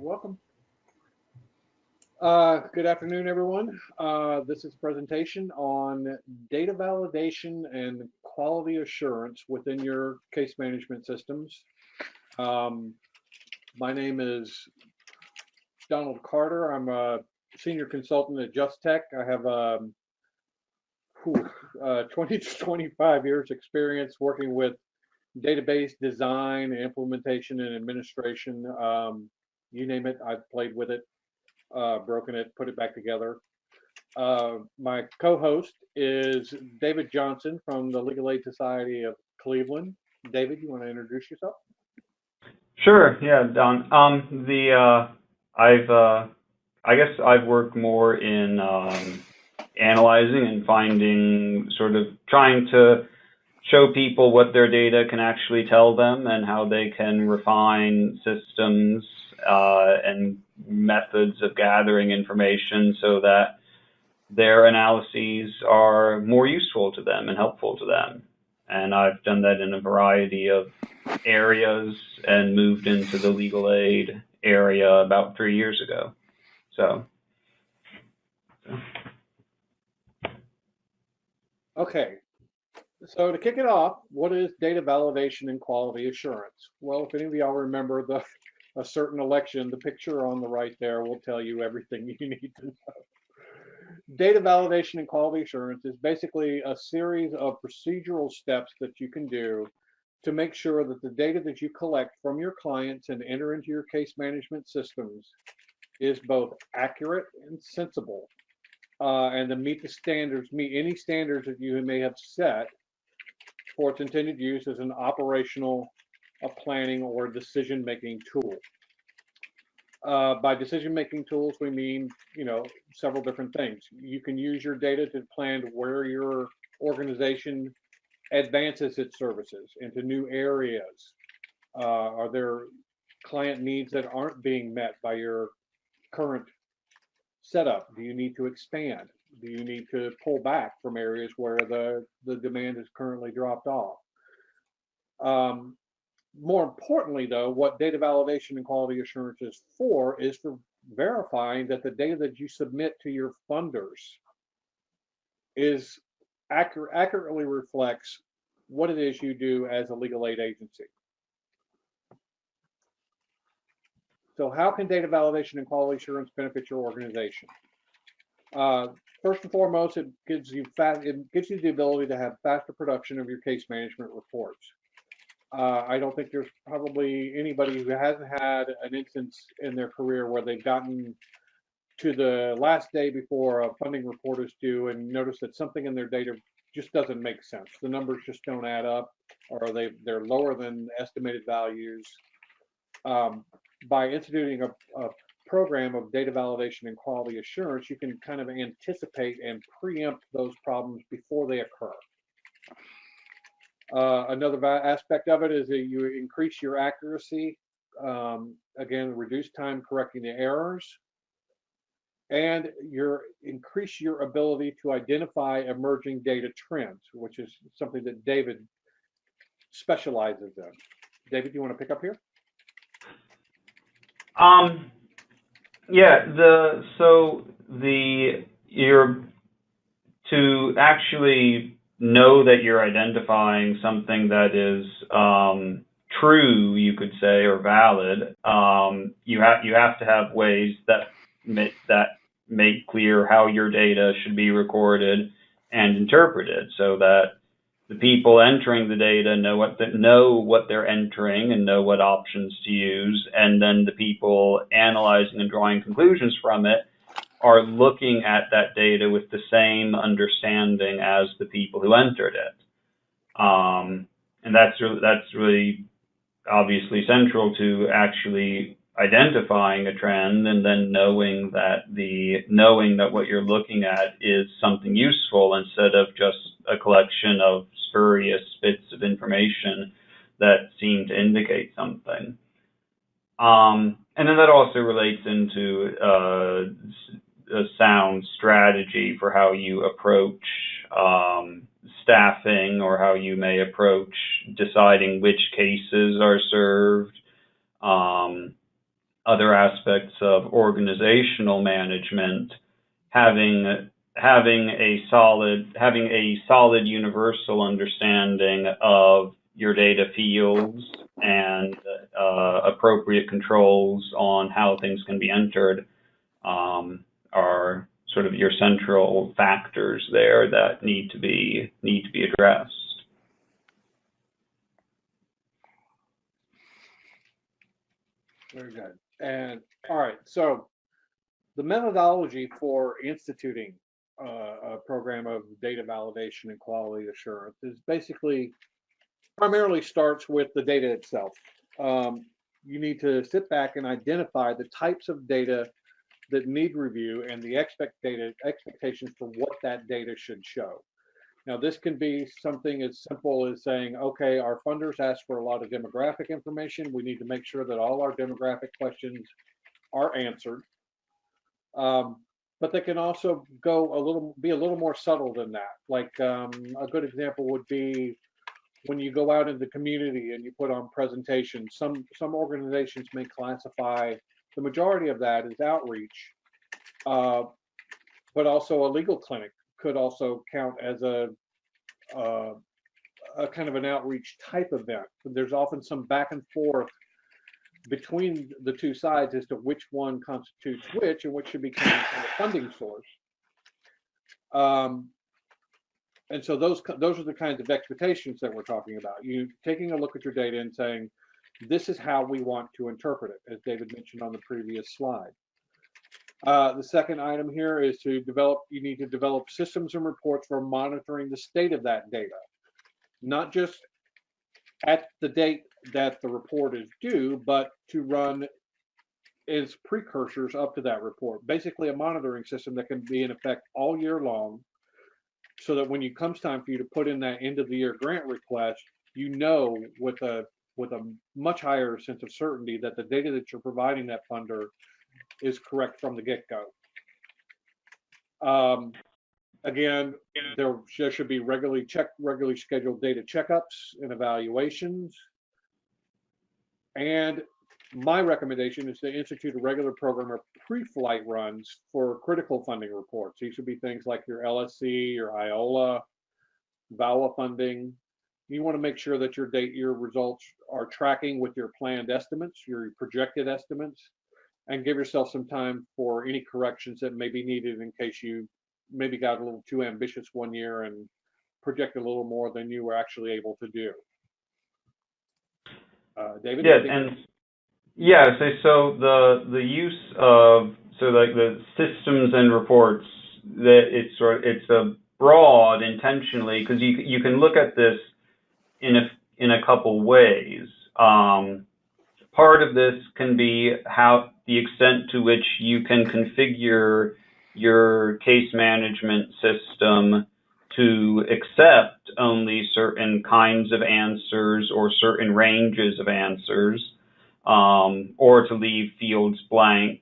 welcome. Uh, good afternoon, everyone. Uh, this is a presentation on data validation and quality assurance within your case management systems. Um, my name is Donald Carter. I'm a senior consultant at Just Tech. I have um, uh, 20 to 25 years experience working with database design, implementation, and administration. Um, you name it, I've played with it, uh, broken it, put it back together. Uh, my co-host is David Johnson from the Legal Aid Society of Cleveland. David, you want to introduce yourself? Sure. Yeah, Don. Um, the uh, I've uh, I guess I've worked more in um, analyzing and finding sort of trying to show people what their data can actually tell them and how they can refine systems uh, and methods of gathering information so that their analyses are more useful to them and helpful to them. And I've done that in a variety of areas and moved into the legal aid area about three years ago. So. so. Okay, so to kick it off, what is data validation and quality assurance? Well, if any of y'all remember the a certain election, the picture on the right there will tell you everything you need to know. Data validation and quality assurance is basically a series of procedural steps that you can do to make sure that the data that you collect from your clients and enter into your case management systems is both accurate and sensible uh, and to meet the standards, meet any standards that you may have set for its intended use as an operational, a planning, or decision-making tool. Uh, by decision-making tools, we mean, you know, several different things. You can use your data to plan where your organization advances its services into new areas. Uh, are there client needs that aren't being met by your current setup? Do you need to expand? Do you need to pull back from areas where the, the demand is currently dropped off? Um, more importantly, though, what data validation and quality assurance is for is for verifying that the data that you submit to your funders is accurate, accurately reflects what it is you do as a legal aid agency. So how can data validation and quality assurance benefit your organization? Uh, first and foremost, it gives you it gives you the ability to have faster production of your case management reports. Uh, I don't think there's probably anybody who hasn't had an instance in their career where they've gotten to the last day before a funding report is due and notice that something in their data just doesn't make sense. The numbers just don't add up, or they they're lower than estimated values. Um, by instituting a, a program of data validation and quality assurance, you can kind of anticipate and preempt those problems before they occur. Uh, another aspect of it is that you increase your accuracy, um, again, reduce time correcting the errors, and your increase your ability to identify emerging data trends, which is something that David specializes in. David, do you want to pick up here? Um, yeah, the so the you're to actually know that you're identifying something that is um, true, you could say, or valid. Um, you have you have to have ways that make, that make clear how your data should be recorded and interpreted, so that the people entering the data know what the, know what they're entering and know what options to use, and then the people analyzing and drawing conclusions from it are looking at that data with the same understanding as the people who entered it. Um, and that's really, that's really obviously central to actually identifying a trend and then knowing that the knowing that what you're looking at is something useful instead of just a collection of spurious bits of information that seem to indicate something. Um, and then that also relates into uh, a sound strategy for how you approach um, staffing or how you may approach deciding which cases are served. Um, other aspects of organizational management, having having a solid having a solid universal understanding of your data fields and uh, appropriate controls on how things can be entered um, are sort of your central factors there that need to be need to be addressed. Very good. And all right, so the methodology for instituting uh, a program of data validation and quality assurance is basically primarily starts with the data itself. Um, you need to sit back and identify the types of data that need review and the expect data, expectations for what that data should show. Now, this can be something as simple as saying, okay, our funders ask for a lot of demographic information. We need to make sure that all our demographic questions are answered. Um, but they can also go a little, be a little more subtle than that. Like um, a good example would be when you go out in the community and you put on presentations. Some some organizations may classify the majority of that is outreach, uh, but also a legal clinic could also count as a, uh, a kind of an outreach type event. There's often some back and forth between the two sides as to which one constitutes which and which should be coming from the funding source. Um, and so those those are the kinds of expectations that we're talking about. You taking a look at your data and saying, this is how we want to interpret it, as David mentioned on the previous slide. Uh, the second item here is to develop, you need to develop systems and reports for monitoring the state of that data, not just at the date that the report is due, but to run as precursors up to that report. Basically, a monitoring system that can be in effect all year long so that when it comes time for you to put in that end of the year grant request, you know with a with a much higher sense of certainty that the data that you're providing that funder is correct from the get-go. Um, again, there, there should be regularly check, regularly scheduled data checkups and evaluations. And my recommendation is to institute a regular program of pre-flight runs for critical funding reports. These would be things like your LSC, your IOLA, VAWA funding. You want to make sure that your date, your results are tracking with your planned estimates, your projected estimates, and give yourself some time for any corrections that may be needed in case you maybe got a little too ambitious one year and projected a little more than you were actually able to do. Uh, David? Yeah, and yeah, so, so the the use of so like the systems and reports that it's sort it's a broad intentionally because you you can look at this in a in a couple ways. Um, part of this can be how the extent to which you can configure your case management system to accept only certain kinds of answers or certain ranges of answers, um, or to leave fields blank.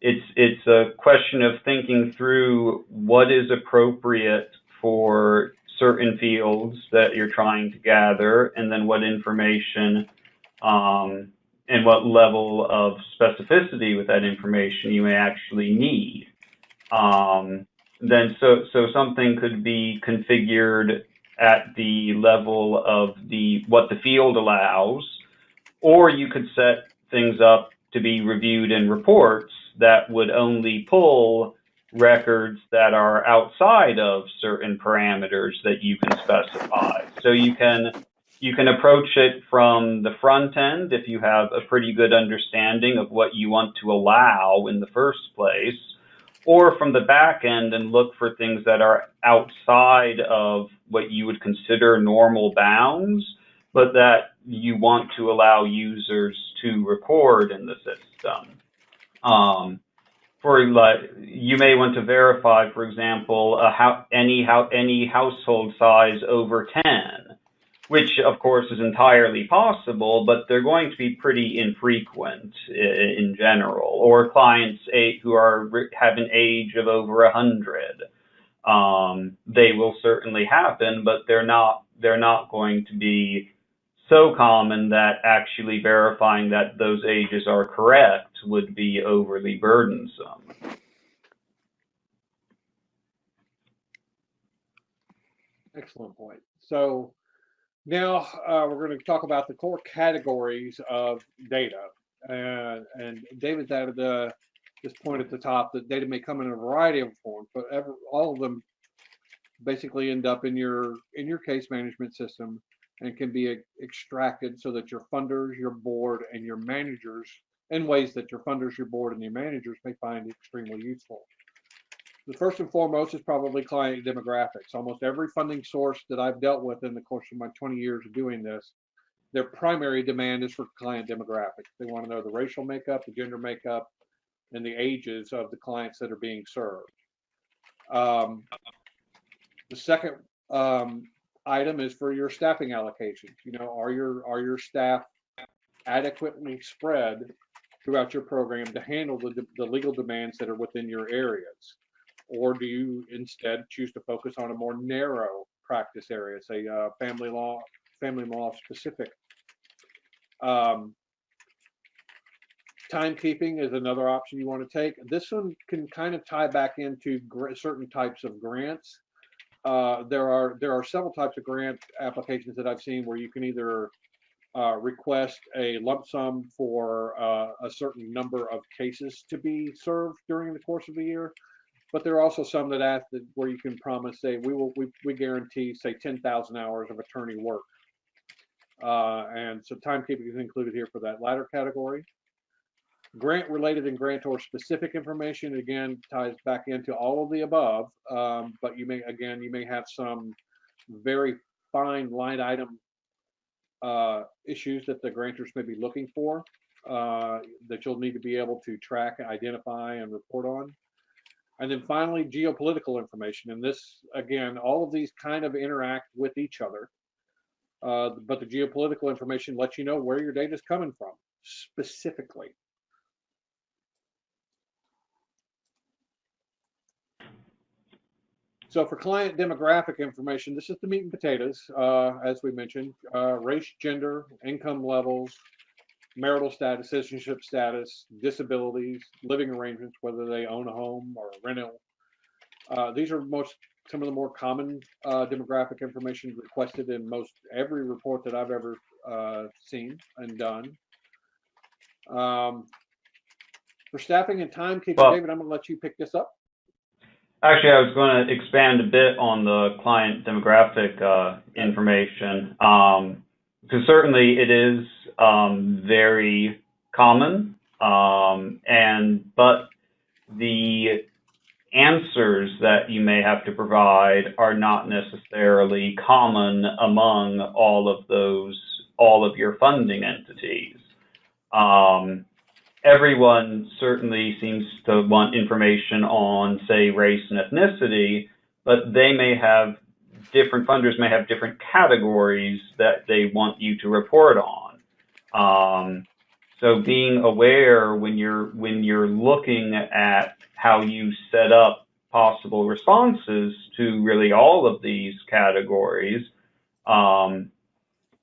It's it's a question of thinking through what is appropriate for certain fields that you're trying to gather, and then what information um, and what level of specificity with that information you may actually need. Um, then so so something could be configured at the level of the what the field allows, or you could set things up to be reviewed in reports that would only pull records that are outside of certain parameters that you can specify. So you can you can approach it from the front end if you have a pretty good understanding of what you want to allow in the first place, or from the back end and look for things that are outside of what you would consider normal bounds, but that you want to allow users to record in the system. Um, for you may want to verify, for example, any household size over 10 which of course is entirely possible, but they're going to be pretty infrequent in general, or clients who are have an age of over a hundred. Um, they will certainly happen, but they're not they're not going to be so common that actually verifying that those ages are correct would be overly burdensome. Excellent point. So now uh, we're going to talk about the core categories of data. Uh, and David's added uh, this point at the top that data may come in a variety of forms, but ever, all of them basically end up in your in your case management system and can be extracted so that your funders, your board, and your managers, in ways that your funders, your board, and your managers may find extremely useful. The first and foremost is probably client demographics. Almost every funding source that I've dealt with in the course of my 20 years of doing this, their primary demand is for client demographics. They want to know the racial makeup, the gender makeup, and the ages of the clients that are being served. Um, the second um, item is for your staffing allocations. You know, are your are your staff adequately spread throughout your program to handle the, the legal demands that are within your areas? Or do you instead choose to focus on a more narrow practice area, say uh, family law, family law specific? Um, timekeeping is another option you want to take. This one can kind of tie back into certain types of grants uh, there are there are several types of grant applications that I've seen where you can either uh, request a lump sum for uh, a certain number of cases to be served during the course of the year, but there are also some that ask that where you can promise, say, we will we, we guarantee say 10,000 hours of attorney work, uh, and so timekeeping is included here for that latter category. Grant related and grantor specific information again ties back into all of the above, um, but you may again you may have some very fine line item uh, issues that the grantors may be looking for uh, that you'll need to be able to track, identify, and report on. And then finally, geopolitical information. And this, again, all of these kind of interact with each other. Uh, but the geopolitical information lets you know where your data is coming from specifically. So for client demographic information, this is the meat and potatoes, uh, as we mentioned, uh, race, gender, income levels, marital status, citizenship status, disabilities, living arrangements, whether they own a home or a rental. Uh, these are most some of the more common uh, demographic information requested in most every report that I've ever uh, seen and done. Um, for staffing and timekeeping, well, David, I'm going to let you pick this up. Actually, I was going to expand a bit on the client demographic uh, information. Um, because certainly it is um, very common, um, and but the answers that you may have to provide are not necessarily common among all of those all of your funding entities. Um, everyone certainly seems to want information on, say, race and ethnicity, but they may have different funders may have different categories that they want you to report on. Um, so being aware when you're when you're looking at how you set up possible responses to really all of these categories, um,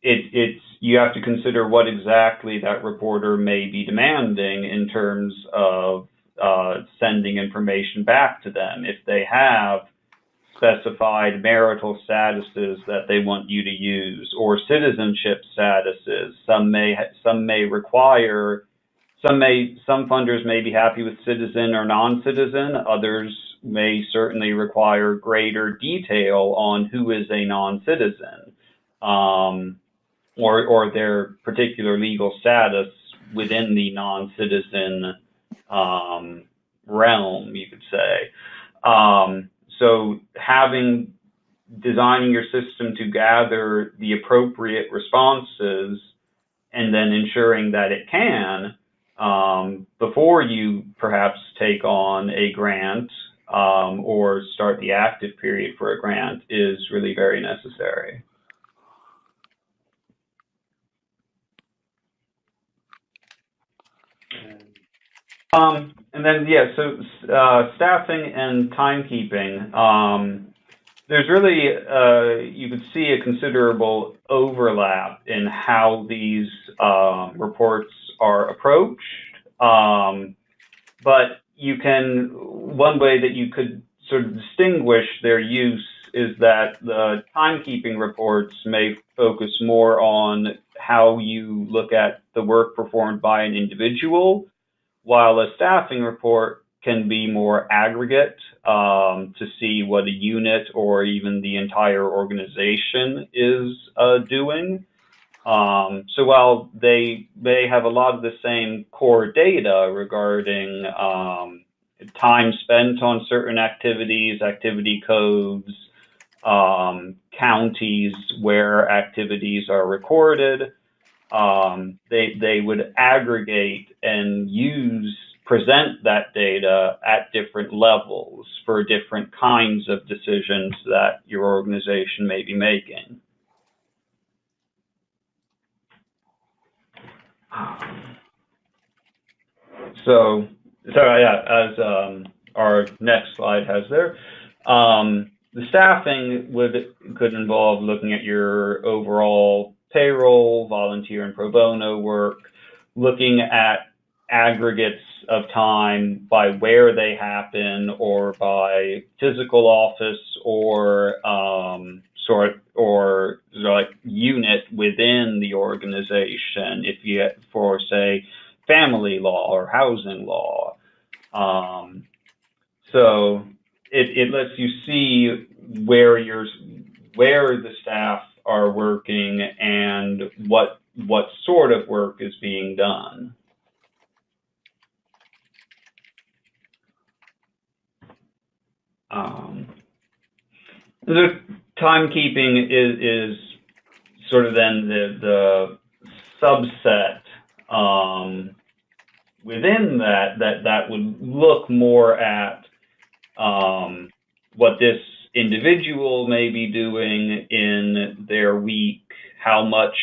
it, it's you have to consider what exactly that reporter may be demanding in terms of uh, sending information back to them. If they have specified marital statuses that they want you to use or citizenship statuses, some may some may require some may some funders may be happy with citizen or non-citizen. Others may certainly require greater detail on who is a non-citizen. Um, or or their particular legal status within the non-citizen um, realm, you could say. Um, so having designing your system to gather the appropriate responses and then ensuring that it can um, before you perhaps take on a grant um, or start the active period for a grant is really very necessary. Um, and then, yeah, so uh, staffing and timekeeping. Um, there's really, uh, you could see a considerable overlap in how these um, reports are approached. Um, but you can, one way that you could sort of distinguish their use is that the timekeeping reports may focus more on how you look at the work performed by an individual, while a staffing report can be more aggregate um, to see what a unit or even the entire organization is uh, doing. Um, so while they may have a lot of the same core data regarding um, time spent on certain activities, activity codes, um, counties where activities are recorded, um, they they would aggregate and use present that data at different levels for different kinds of decisions that your organization may be making. So, so yeah, as um, our next slide has there, um, the staffing would could involve looking at your overall payroll, volunteer and pro bono work, looking at aggregates of time by where they happen or by physical office or um, sort or like unit within the organization. If you for say family law or housing law um, so it, it lets you see where your where the staff are working and what what sort of work is being done. Um, the timekeeping is, is sort of then the, the subset um, within that that that would look more at um, what this individual may be doing in their week, how much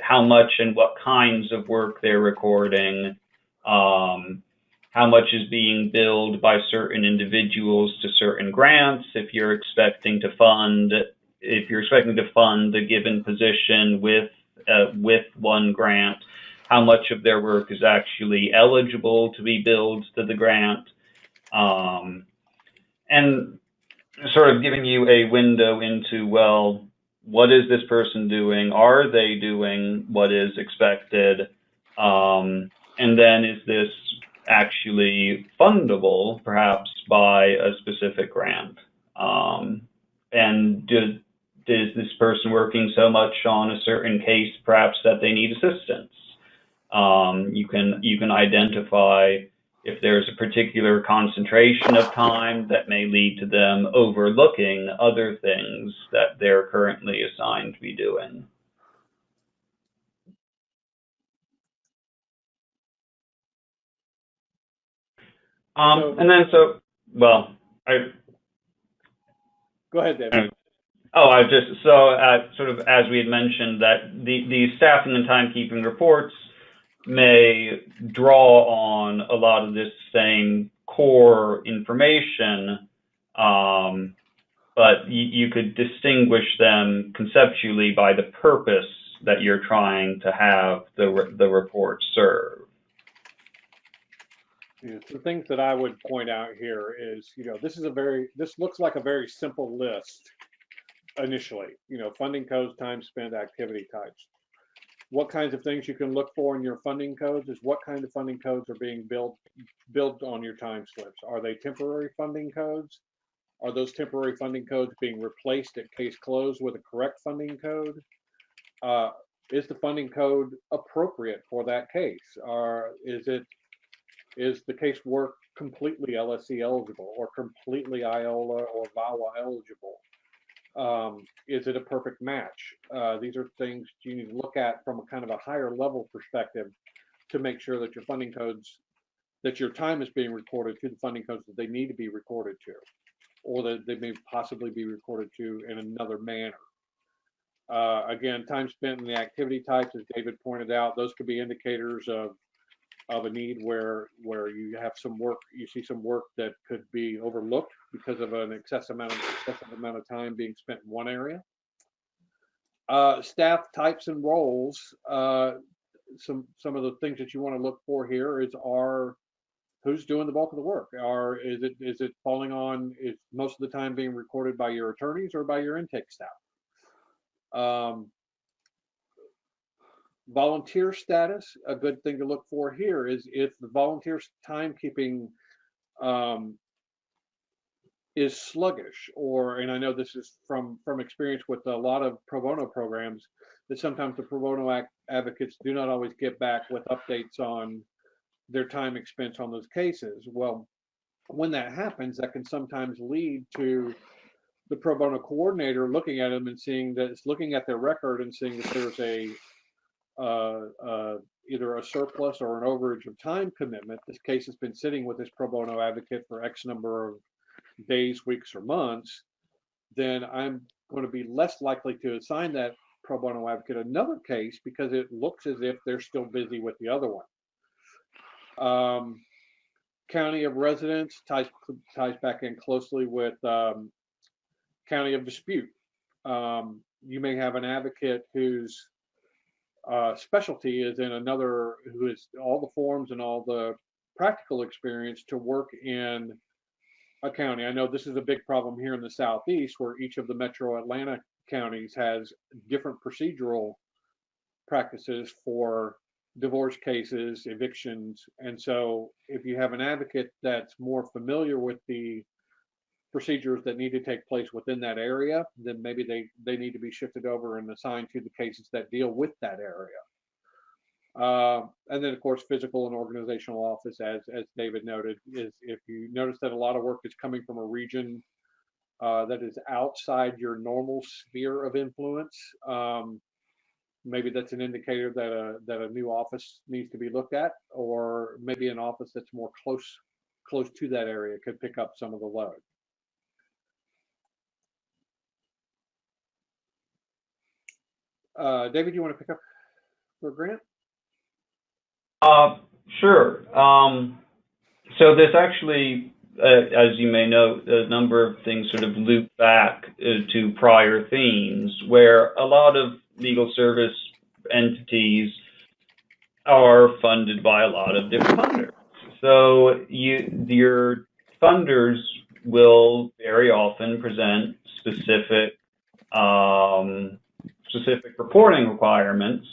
how much and what kinds of work they're recording, um, how much is being billed by certain individuals to certain grants, if you're expecting to fund, if you're expecting to fund a given position with, uh, with one grant, how much of their work is actually eligible to be billed to the grant, um, and sort of giving you a window into, well, what is this person doing? Are they doing what is expected? Um, and then is this actually fundable, perhaps by a specific grant? Um, and do, is this person working so much on a certain case, perhaps that they need assistance? Um, you can you can identify if there's a particular concentration of time that may lead to them overlooking other things that they're currently assigned to be doing. Um, So- and then so, well, I, Go ahead, David. oh, I just, so, uh, sort of as we had mentioned, that the, the staffing and timekeeping reports may draw on a lot of this same core information, um, but you, you could distinguish them conceptually by the purpose that you're trying to have the, re- the report serve. Yeah, the things that I would point out here is, you know, this is a very, this looks like a very simple list initially, you know, funding codes, time spent, activity types. What kinds of things you can look for in your funding codes is what kind of funding codes are being built, built on your time slips. Are they temporary funding codes? Are those temporary funding codes being replaced at case close with a correct funding code? Uh, is the funding code appropriate for that case? Or is it is the case work completely LSC eligible or completely IOLA or VAWA eligible? Um, is it a perfect match? Uh, these are things you need to look at from a kind of a higher level perspective to make sure that your funding codes, that your time is being recorded to the funding codes that they need to be recorded to, or that they may possibly be recorded to in another manner. Uh, again, time spent in the activity types, as David pointed out, those could be indicators of of a need where where you have some work you see some work that could be overlooked because of an excessive amount of excessive amount of time being spent in one area Uh, staff types and roles. Uh, some some of the things that you want to look for here is are who's doing the bulk of the work? Are is it is it falling on is most of the time being recorded by your attorneys or by your intake staff? Um, volunteer status. A good thing to look for here is if the volunteer's timekeeping um, is sluggish, or and I know this is from from experience with a lot of pro bono programs that sometimes the pro bono advocates do not always get back with updates on their time expense on those cases. Well, when that happens, that can sometimes lead to the pro bono coordinator looking at them and seeing that it's looking at their record and seeing that there's a uh, uh, either a surplus or an overage of time commitment. This case has been sitting with this pro bono advocate for X number of days, weeks, or months. Then I'm going to be less likely to assign that pro bono advocate another case because it looks as if they're still busy with the other one. Um, county of residence ties ties back in closely with um, county of dispute. Um, you may have an advocate whose uh, specialty is in another, who has all the forms and all the practical experience to work in a county. I know this is a big problem here in the southeast, where each of the Metro Atlanta counties has different procedural practices for divorce cases, evictions. And so if you have an advocate that's more familiar with the procedures that need to take place within that area, then maybe they, they need to be shifted over and assigned to the cases that deal with that area. Uh, and then, of course, physical and organizational office, as as David noted, is if you notice that a lot of work is coming from a region uh, that is outside your normal sphere of influence, um, maybe that's an indicator that a that a new office needs to be looked at, or maybe an office that's more close close to that area could pick up some of the load. Uh, David, you want to pick up for Grant? Uh, sure. Um, so this actually, uh, as you may know, a number of things sort of loop back uh, to prior themes where a lot of legal service entities are funded by a lot of different funders. So you, your funders will very often present specific um, specific reporting requirements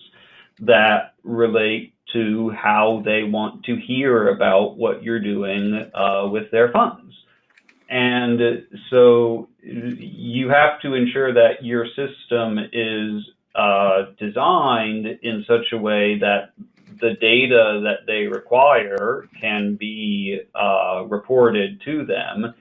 that relate to how they want to hear about what you're doing uh, with their funds. And so you have to ensure that your system is uh, designed in such a way that the data that they require can be uh, reported to them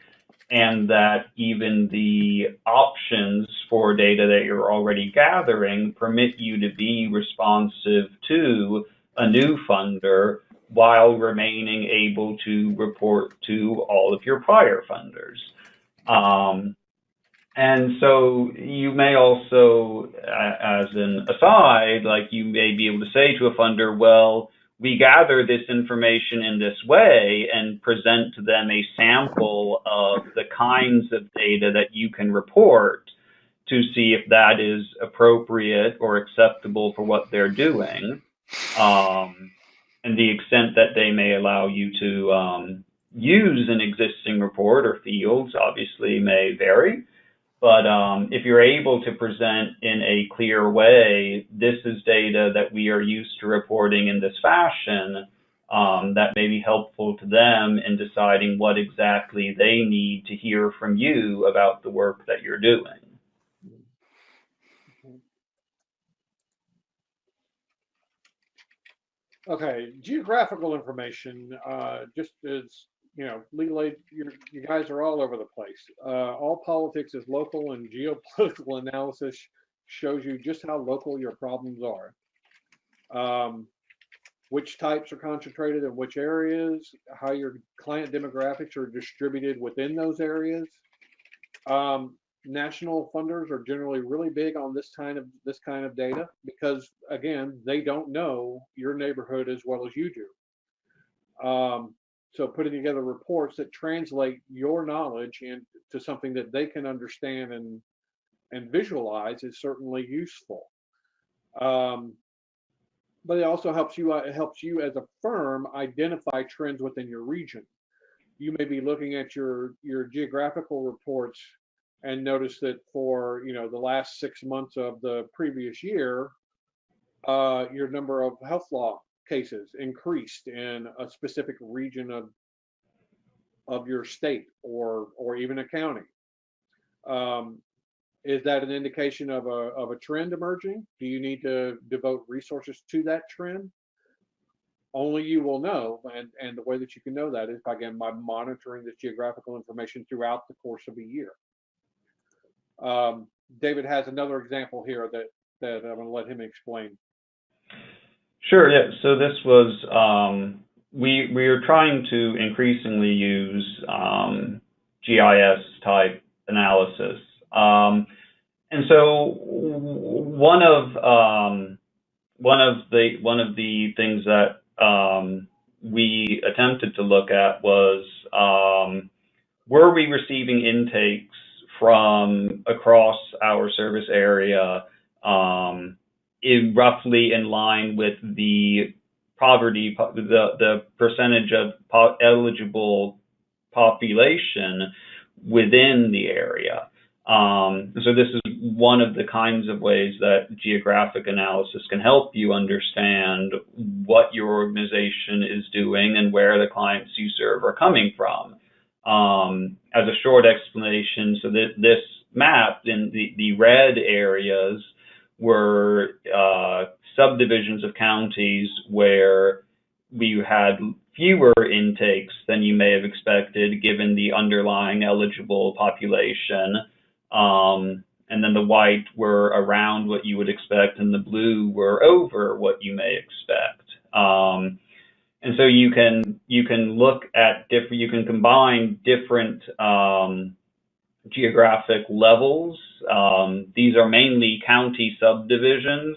and that even the options for data that you're already gathering permit you to be responsive to a new funder while remaining able to report to all of your prior funders. Um, and so you may also, as an aside, like you may be able to say to a funder, well, we gather this information in this way and present to them a sample of the kinds of data that you can report to see if that is appropriate or acceptable for what they're doing. Um, and the extent that they may allow you to um, use an existing report or fields obviously may vary. But um, if you're able to present in a clear way, this is data that we are used to reporting in this fashion, um, that may be helpful to them in deciding what exactly they need to hear from you about the work that you're doing. Okay, geographical information, uh, just as, you know, you you guys are all over the place. Uh, all politics is local and geopolitical analysis shows you just how local your problems are. Um, which types are concentrated in which areas, how your client demographics are distributed within those areas. Um, national funders are generally really big on this kind of this kind of data because again they don't know your neighborhood as well as you do um, so putting together reports that translate your knowledge into something that they can understand and and visualize is certainly useful. Um, but it also helps you uh, it helps you as a firm identify trends within your region. You may be looking at your your geographical reports and notice that for you know the last six months of the previous year, uh, your number of health law cases increased in a specific region of of your state or or even a county. Um, is that an indication of a of a trend emerging? Do you need to devote resources to that trend? Only you will know, and and the way that you can know that is by again by monitoring this geographical information throughout the course of a year. Um, David has another example here that that I'm going to let him explain. Sure. Yeah. So this was um, we we are trying to increasingly use um, GIS type analysis, um, and so one of um, one of the one of the things that um, we attempted to look at was um, were we receiving intakes from across our service area um, in roughly in line with the poverty, the, percentage of eligible population within the area. Um, so this is one of the kinds of ways that geographic analysis can help you understand what your organization is doing and where the clients you serve are coming from. Um, as a short explanation, so that this map in the, the red areas were uh, subdivisions of counties where we had fewer intakes than you may have expected given the underlying eligible population. Um, and then the white were around what you would expect, and the blue were over what you may expect. Um, and so you can you can look at different you can combine different um, geographic levels. Um, these are mainly county subdivisions,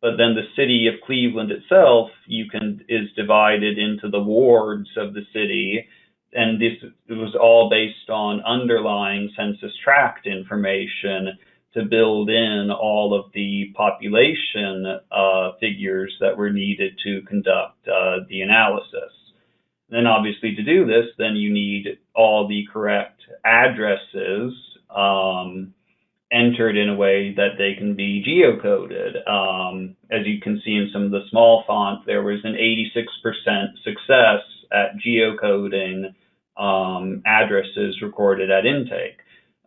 but then the city of Cleveland itself you can is divided into the wards of the city, and this was all based on underlying census tract information to build in all of the population uh, figures that were needed to conduct uh, the analysis. Then obviously to do this, then you need all the correct addresses um, entered in a way that they can be geocoded. Um, as you can see in some of the small font, there was an 86% success at geocoding um, addresses recorded at intake.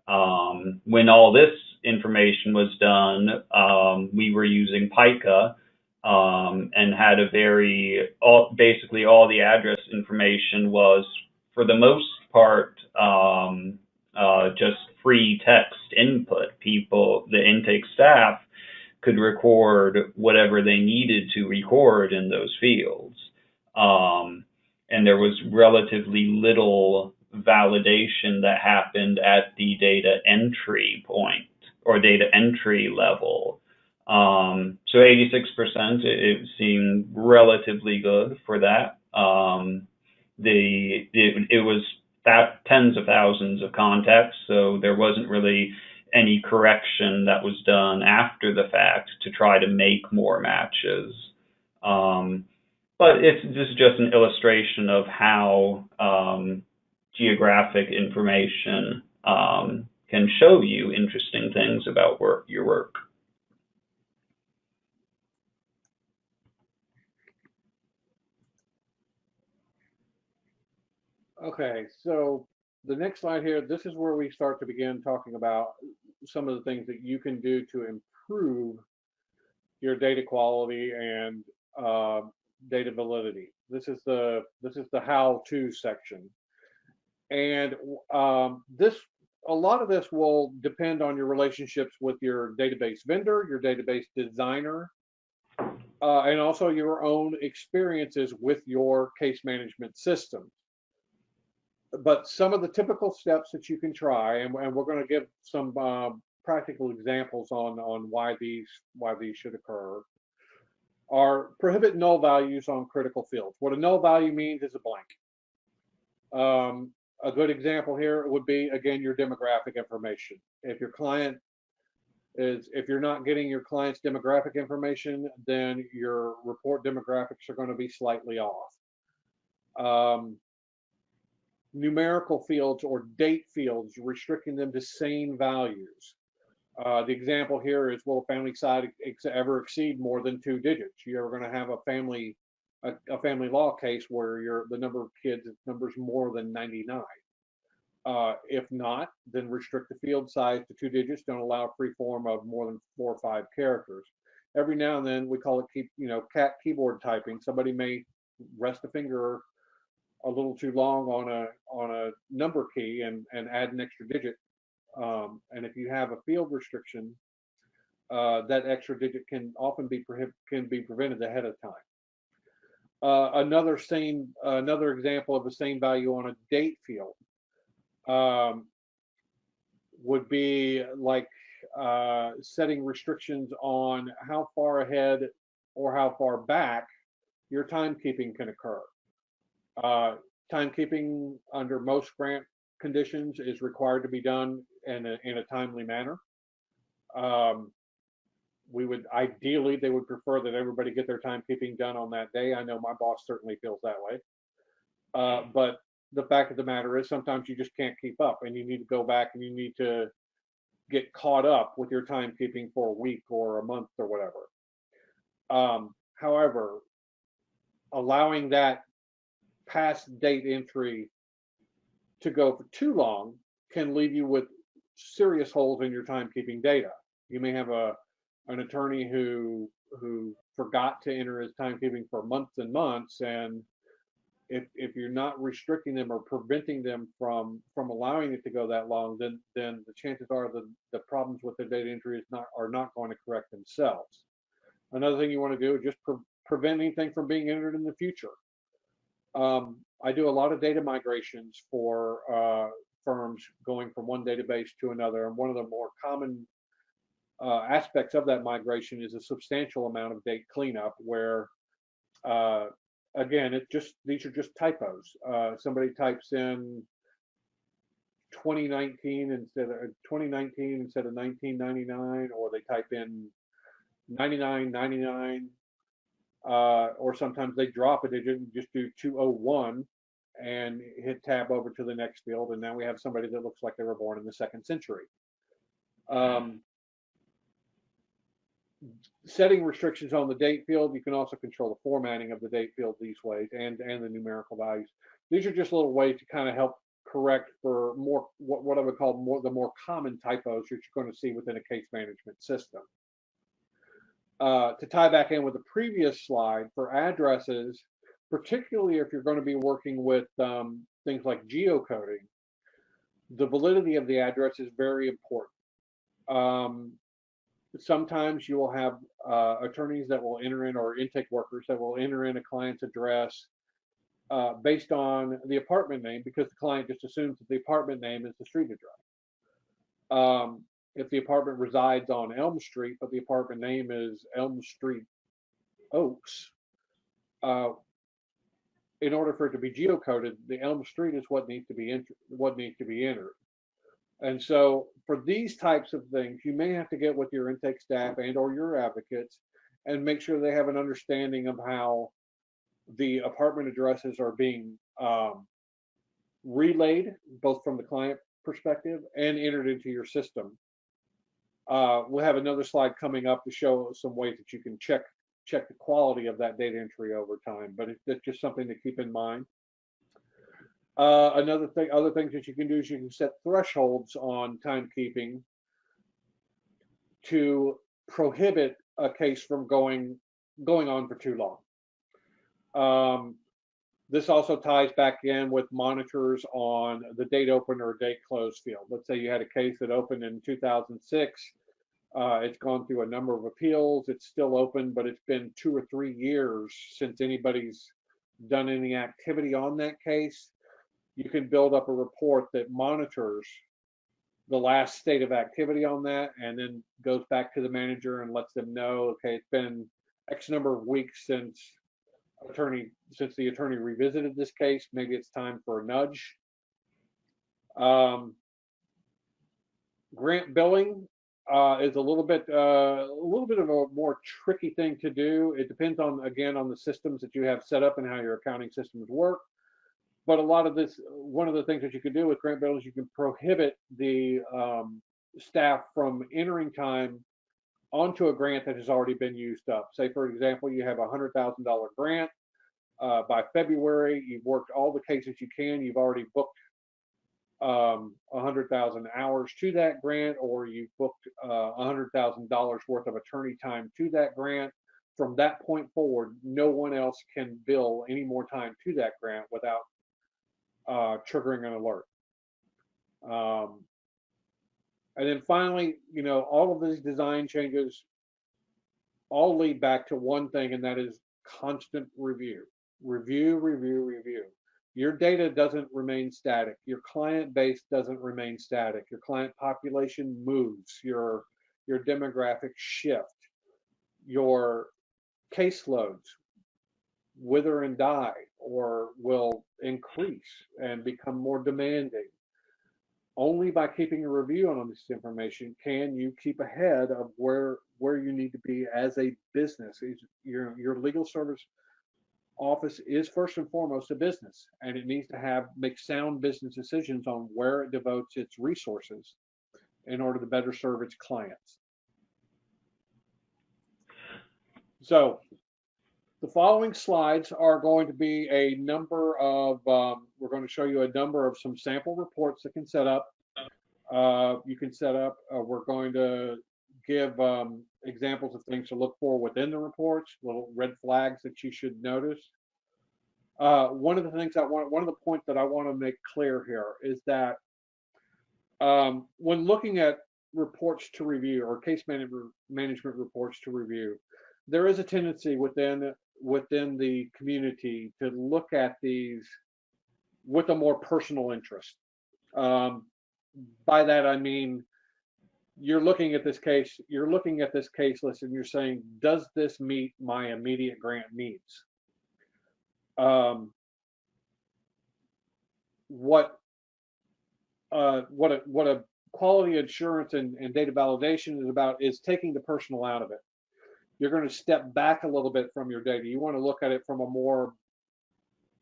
Um, when all this information was done, um, we were using Pika um, and had a very all, basically all the address information was for the most part um, uh, just free text input. People, the intake staff could record whatever they needed to record in those fields. Um, and there was relatively little validation that happened at the data entry point or data entry level. Um, so 86%, it, it, seemed relatively good for that. Um, the it, it was that tens of thousands of contacts, so there wasn't really any correction that was done after the fact to try to make more matches. Um, but it's this is just an illustration of how um, geographic information um, can show you interesting things about work, your work. Okay, so the next slide here, this is where we start to begin talking about some of the things that you can do to improve your data quality and uh, data validity. This is the this is the how-to section, and um, this a lot of this will depend on your relationships with your database vendor, your database designer, uh, and also your own experiences with your case management system but some of the typical steps that you can try, and, and we're going to give some uh, practical examples on on why these why these should occur, are prohibit null values on critical fields. What a null value means is a blank. Um, a good example here would be again your demographic information. If your client is if you're not getting your client's demographic information, then your report demographics are going to be slightly off. Um, numerical fields or date fields, restricting them to sane values. Uh, the example here is will a family size ex- ever exceed more than two digits? You're ever going to have a family a, a family law case where your the number of kids numbers more than 99. Uh, if not, then restrict the field size to two digits. Don't allow free form of more than four or five characters. Every now and then, we call it keep you know cat keyboard typing. Somebody may rest a finger a little too long on a on a number key and and add an extra digit. Um, and if you have a field restriction, uh, that extra digit can often be can be prevented ahead of time. Uh, another same another example of a same value on a date field um, would be like uh, setting restrictions on how far ahead or how far back your timekeeping can occur. Uh, timekeeping under most grant conditions is required to be done in a, in a timely manner. Um, we would ideally they would prefer that everybody get their timekeeping done on that day. I know my boss certainly feels that way. Uh, but the fact of the matter is sometimes you just can't keep up and you need to go back and you need to get caught up with your timekeeping for a week or a month or whatever. Um, however, allowing that past date entry to go for too long can leave you with serious holes in your timekeeping data. You may have a an attorney who who forgot to enter his timekeeping for months and months and if if you're not restricting them or preventing them from from allowing it to go that long then then the chances are the the problems with the data entry is not are not going to correct themselves. Another thing you want to do is just pre- prevent anything from being entered in the future. Um, i do a lot of data migrations for uh, firms going from one database to another and one of the more common uh, aspects of that migration is a substantial amount of date cleanup where uh, again it just these are just typos. Uh, somebody types in 2019 instead of 2019 instead of 1999 or they type in 9999 uh, or sometimes they drop a digit and just do 201 and hit tab over to the next field and now we have somebody that looks like they were born in the second century. Um, setting restrictions on the date field, you can also control the formatting of the date field these ways and, and the numerical values. These are just a little ways to kind of help correct for more what, what I would call more the more common typos that you're going to see within a case management system. Uh, to tie back in with the previous slide for addresses, particularly if you're going to be working with um, things like geocoding, the validity of the address is very important. Um, sometimes you will have uh, attorneys that will enter in or intake workers that will enter in a client's address uh, based on the apartment name because the client just assumes that the apartment name is the street address. Um, if the apartment resides on Elm Street, but the apartment name is Elm Street Oaks, uh, in order for it to be geocoded, the Elm Street is what needs to be entered. What needs to be entered. And so for these types of things, you may have to get with your intake staff and or your advocates and make sure they have an understanding of how the apartment addresses are being um, relayed, both from the client perspective and entered into your system. Uh, we'll have another slide coming up to show some ways that you can check check the quality of that data entry over time, but it's, it's just something to keep in mind. Uh, another thing, other things that you can do is you can set thresholds on timekeeping to prohibit a case from going going on for too long. Um, this also ties back in with monitors on the date open or date close field. Let's say you had a case that opened in 2006. Uh, it's gone through a number of appeals. It's still open, but it's been two or three years since anybody's done any activity on that case you can build up a report that monitors the last state of activity on that and then goes back to the manager and lets them know, okay, it's been X number of weeks since attorney since the attorney revisited this case. Maybe it's time for a nudge. Um, grant billing. uh, is a little bit uh, a little bit of a more tricky thing to do. It depends on again on the systems that you have set up and how your accounting systems work. But a lot of this, one of the things that you can do with grant bills, you can prohibit the um, staff from entering time onto a grant that has already been used up. Say, for example, you have a hundred thousand dollar grant. Uh, by February, you've worked all the cases you can. You've already booked um, a hundred thousand hours to that grant, or you've booked uh, a hundred thousand dollars worth of attorney time to that grant. From that point forward, no one else can bill any more time to that grant without uh, triggering an alert. Um, and then finally, you know, all of these design changes all lead back to one thing, and that is constant review. Review, review, review. Your data doesn't remain static. Your client base doesn't remain static. Your client population moves. Your your demographics shift. Your caseloads wither and die or will increase and become more demanding. Only by keeping a review on this information can you keep ahead of where where you need to be as a business. Your your legal service office is first and foremost a business, and it needs to have make sound business decisions on where it devotes its resources in order to better serve its clients. So the following slides are going to be a number of, um, we're going to show you a number of some sample reports that can set up. Uh, you can set up, uh, we're going to give um, examples of things to look for within the reports, little red flags that you should notice. Uh, one of the things I want, one of the points that I want to make clear here is that um, when looking at reports to review or case management management reports to review, there is a tendency within within the community to look at these with a more personal interest. Um, by that I mean you're looking at this case, you're looking at this case list and you're saying, does this meet my immediate grant needs? Um, what uh, what a what a quality assurance and, and data validation is about is taking the personal out of it. You're going to step back a little bit from your data. You want to look at it from a more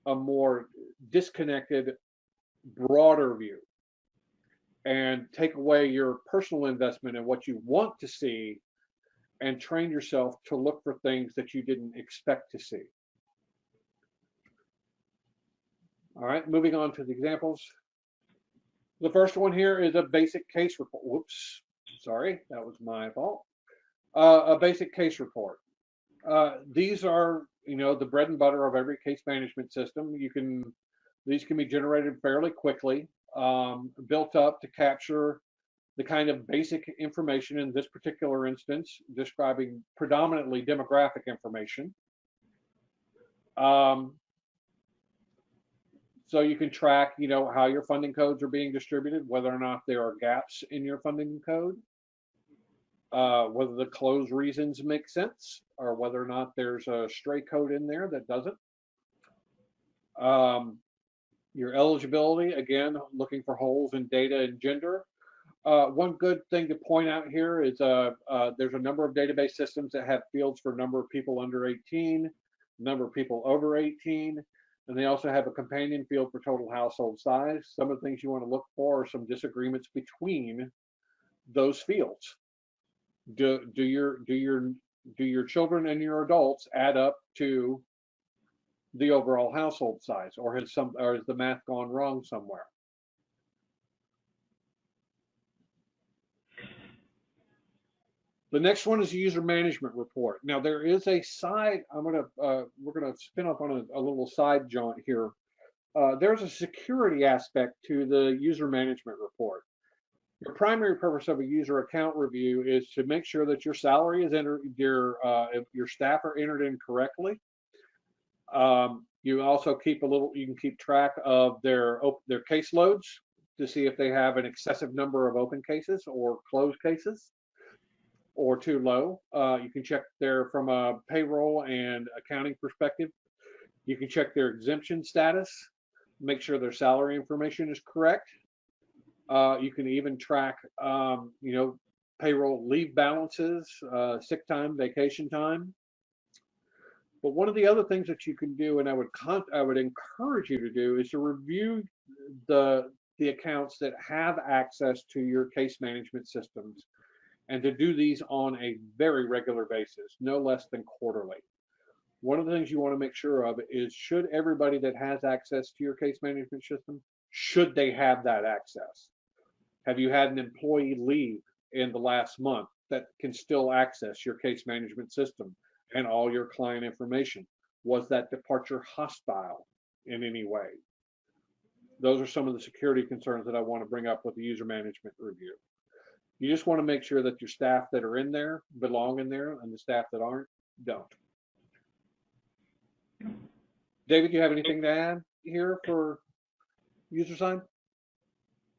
a more disconnected, broader view and take away your personal investment in what you want to see and train yourself to look for things that you didn't expect to see. All right, moving on to the examples. The first one here is a basic case report. Whoops, sorry, that was my fault. Uh, a basic case report. Uh, these are, you know, the bread and butter of every case management system. You can, these can be generated fairly quickly um, built up to capture the kind of basic information in this particular instance, describing predominantly demographic information. Um, so you can track, you know, how your funding codes are being distributed, whether or not there are gaps in your funding code, uh, whether the close reasons make sense, or whether or not there's a stray code in there that doesn't. Um, your eligibility, again, looking for holes in data and gender. Uh, one good thing to point out here is uh, uh, there's a number of database systems that have fields for number of people under 18, number of people over 18, and they also have a companion field for total household size. Some of the things you want to look for are some disagreements between those fields. Do, do your do your do your children and your adults add up to the overall household size, or has some, or has the math gone wrong somewhere? The next one is a user management report. Now there is a side, I'm gonna, uh, we're gonna spin up on a, a little side jaunt here. Uh, there's a security aspect to the user management report. Your primary purpose of a user account review is to make sure that your salary is entered, your uh, your staff are entered in correctly, um, you also keep a little, you can keep track of their their caseloads to see if they have an excessive number of open cases or closed cases or too low. Uh, you can check there from a payroll and accounting perspective. You can check their exemption status, make sure their salary information is correct. Uh, you can even track, um, you know, payroll leave balances, uh, sick time, vacation time. But one of the other things that you can do, and I would I would encourage you to do, is to review the the accounts that have access to your case management systems, and to do these on a very regular basis, no less than quarterly. One of the things you want to make sure of is should everybody that has access to your case management system, should they have that access? Have you had an employee leave in the last month that can still access your case management system and all your client information? Was that departure hostile in any way? Those are some of the security concerns that I want to bring up with the user management review. You just want to make sure that your staff that are in there belong in there and the staff that aren't don't. David, do you have anything to add here for user sign?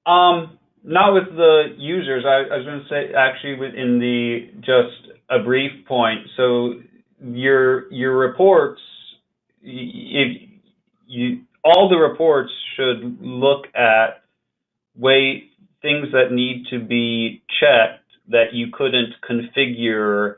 Um, not with the users. I, I was going to say actually within the just a brief point. So your your reports, if you all the reports should look at way things that need to be checked that you couldn't configure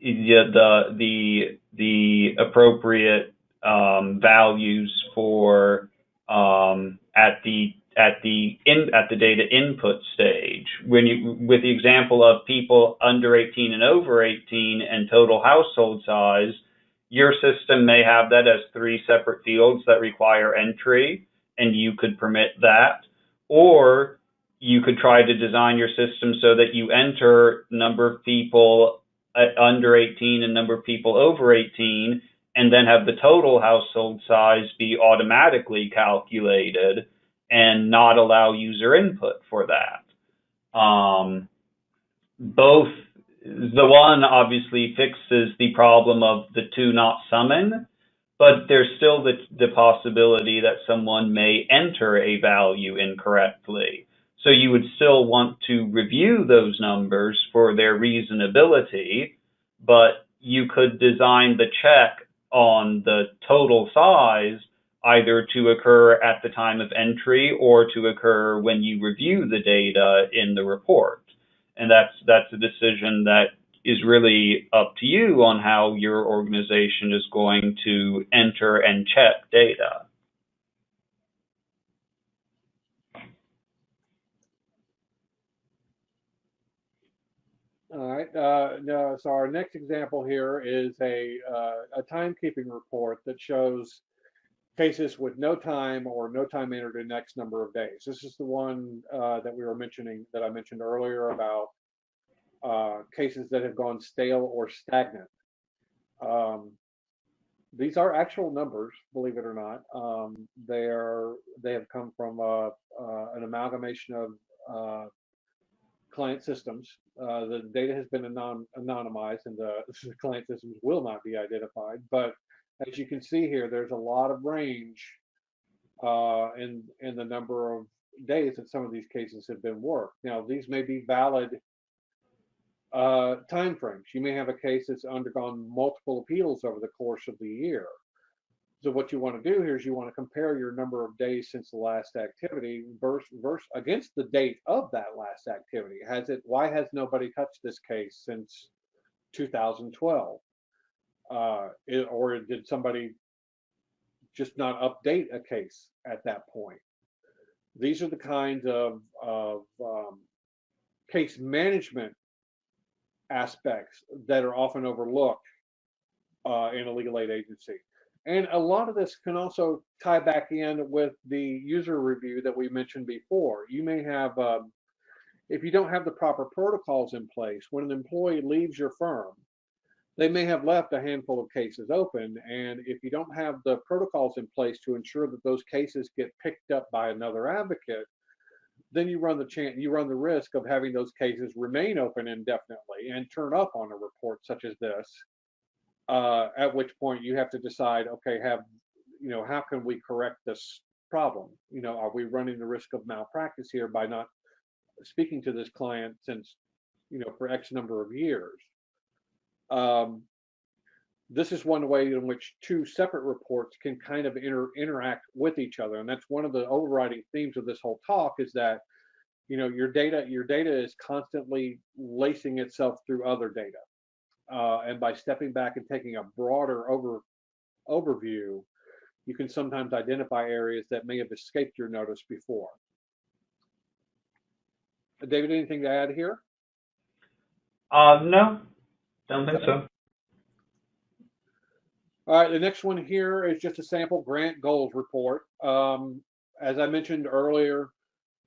the the the, appropriate um, values for um, at the at the in at the data input stage. When you with the example of people under 18 and over 18 and total household size your system may have that as three separate fields that require entry and you could permit that. Or you could try to design your system so that you enter number of people under 18 and number of people over 18 and then have the total household size be automatically calculated and not allow user input for that. Um, both the one obviously fixes the problem of the two not summing, but there's still the, the possibility that someone may enter a value incorrectly. So you would still want to review those numbers for their reasonability, but you could design the check on the total size either to occur at the time of entry or to occur when you review the data in the report. And that's that's a decision that is really up to you on how your organization is going to enter and check data. All right. Uh, no, so our next example here is a, uh, a timekeeping report that shows cases with no time or no time entered in X number of days. This is the one uh, that we were mentioning that I mentioned earlier about uh, cases that have gone stale or stagnant. Um, these are actual numbers, believe it or not. Um, they are they have come from uh, uh, an amalgamation of uh, client systems. Uh, the data has been anon anonymized, and the, the client systems will not be identified. But as you can see here, there's a lot of range uh, in in the number of days that some of these cases have been worked. Now, these may be valid uh, time frames. You may have a case that's undergone multiple appeals over the course of the year. So what you want to do here is you want to compare your number of days since the last activity versus, versus against the date of that last activity. Has it? Why has nobody touched this case since 2012? Uh, it, or did somebody just not update a case at that point? These are the kinds of, of um, case management aspects that are often overlooked uh, in a legal aid agency. And a lot of this can also tie back in with the user review that we mentioned before. You may have, um, if you don't have the proper protocols in place, when an employee leaves your firm, they may have left a handful of cases open. And if you don't have the protocols in place to ensure that those cases get picked up by another advocate, then you run the chance you run the risk of having those cases remain open indefinitely and turn up on a report such as this uh, at which point you have to decide okay have you know how can we correct this problem you know are we running the risk of malpractice here by not speaking to this client since you know for x number of years um, this is one way in which two separate reports can kind of inter interact with each other. And that's one of the overriding themes of this whole talk is that you know, your data, your data is constantly lacing itself through other data. Uh, and by stepping back and taking a broader over overview, you can sometimes identify areas that may have escaped your notice before. David, anything to add here? Uh, no, don't think so. All right, the next one here is just a sample grant goals report. Um, as I mentioned earlier,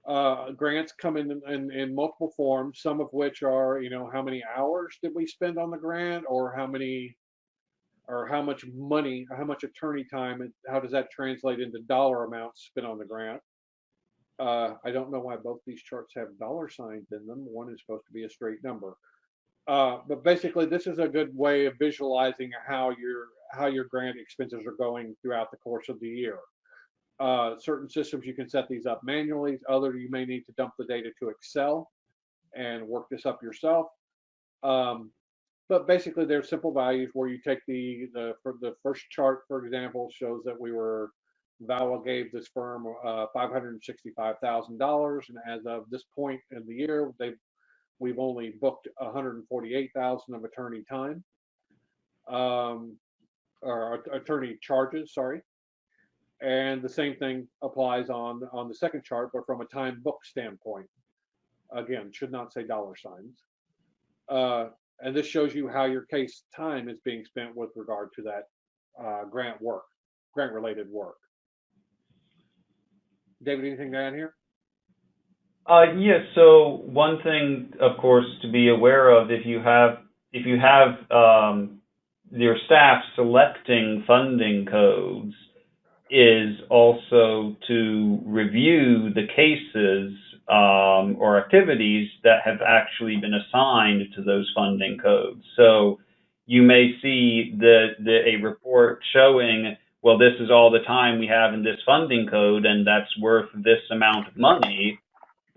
uh, grants come in, in in multiple forms. Some of which are, you know, how many hours did we spend on the grant, or how many, or how much money, how much attorney time, and how does that translate into dollar amounts spent on the grant? Uh, I don't know why both these charts have dollar signs in them. One is supposed to be a straight number. Uh, but basically, this is a good way of visualizing how your how your grant expenses are going throughout the course of the year. Uh, certain systems you can set these up manually. Other you may need to dump the data to Excel and work this up yourself. Um, but basically, there's simple values where you take the the the first chart, for example, shows that we were VAWA gave this firm uh, $565,000, and as of this point in the year, they we've only booked 148,000 of attorney time, um, or attorney charges, sorry. And the same thing applies on on the second chart, but from a time book standpoint. Again, should not say dollar signs. Uh, and this shows you how your case time is being spent with regard to that uh, grant work, grant related work. David, anything to add here? Uh, yes. So one thing, of course, to be aware of if you have if you have um, your staff selecting funding codes is also to review the cases um, or activities that have actually been assigned to those funding codes. So you may see the, the a report showing, well, this is all the time we have in this funding code, and that's worth this amount of money.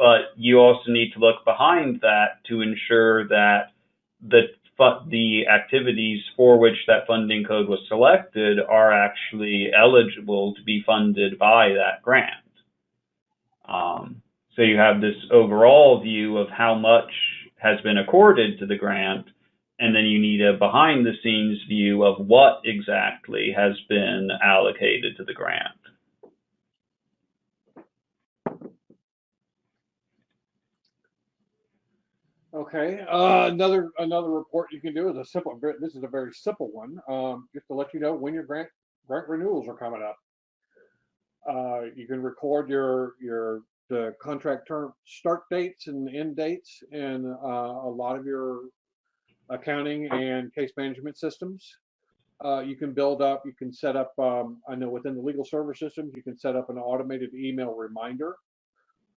But you also need to look behind that to ensure that the the activities for which that funding code was selected are actually eligible to be funded by that grant. Um, so you have this overall view of how much has been accorded to the grant, and then you need a behind the scenes view of what exactly has been allocated to the grant. Okay, uh, another another report you can do is a simple. This is a very simple one, um, just to let you know when your grant grant renewals are coming up. Uh, you can record your your the contract term start dates and end dates in uh, a lot of your accounting and case management systems. Uh, you can build up. You can set up. Um, I know within the legal server systems, you can set up an automated email reminder,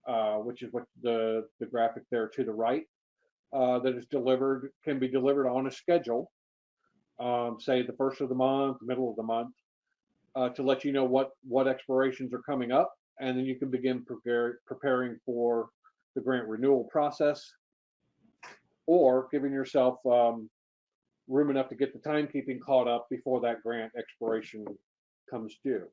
uh, which is what the the graphic there to the right uh, that is delivered can be delivered on a schedule, um, say the first of the month, middle of the month, uh, to let you know what what expirations are coming up, and then you can begin prepare, preparing for the grant renewal process, or giving yourself um, room enough to get the timekeeping caught up before that grant expiration comes due.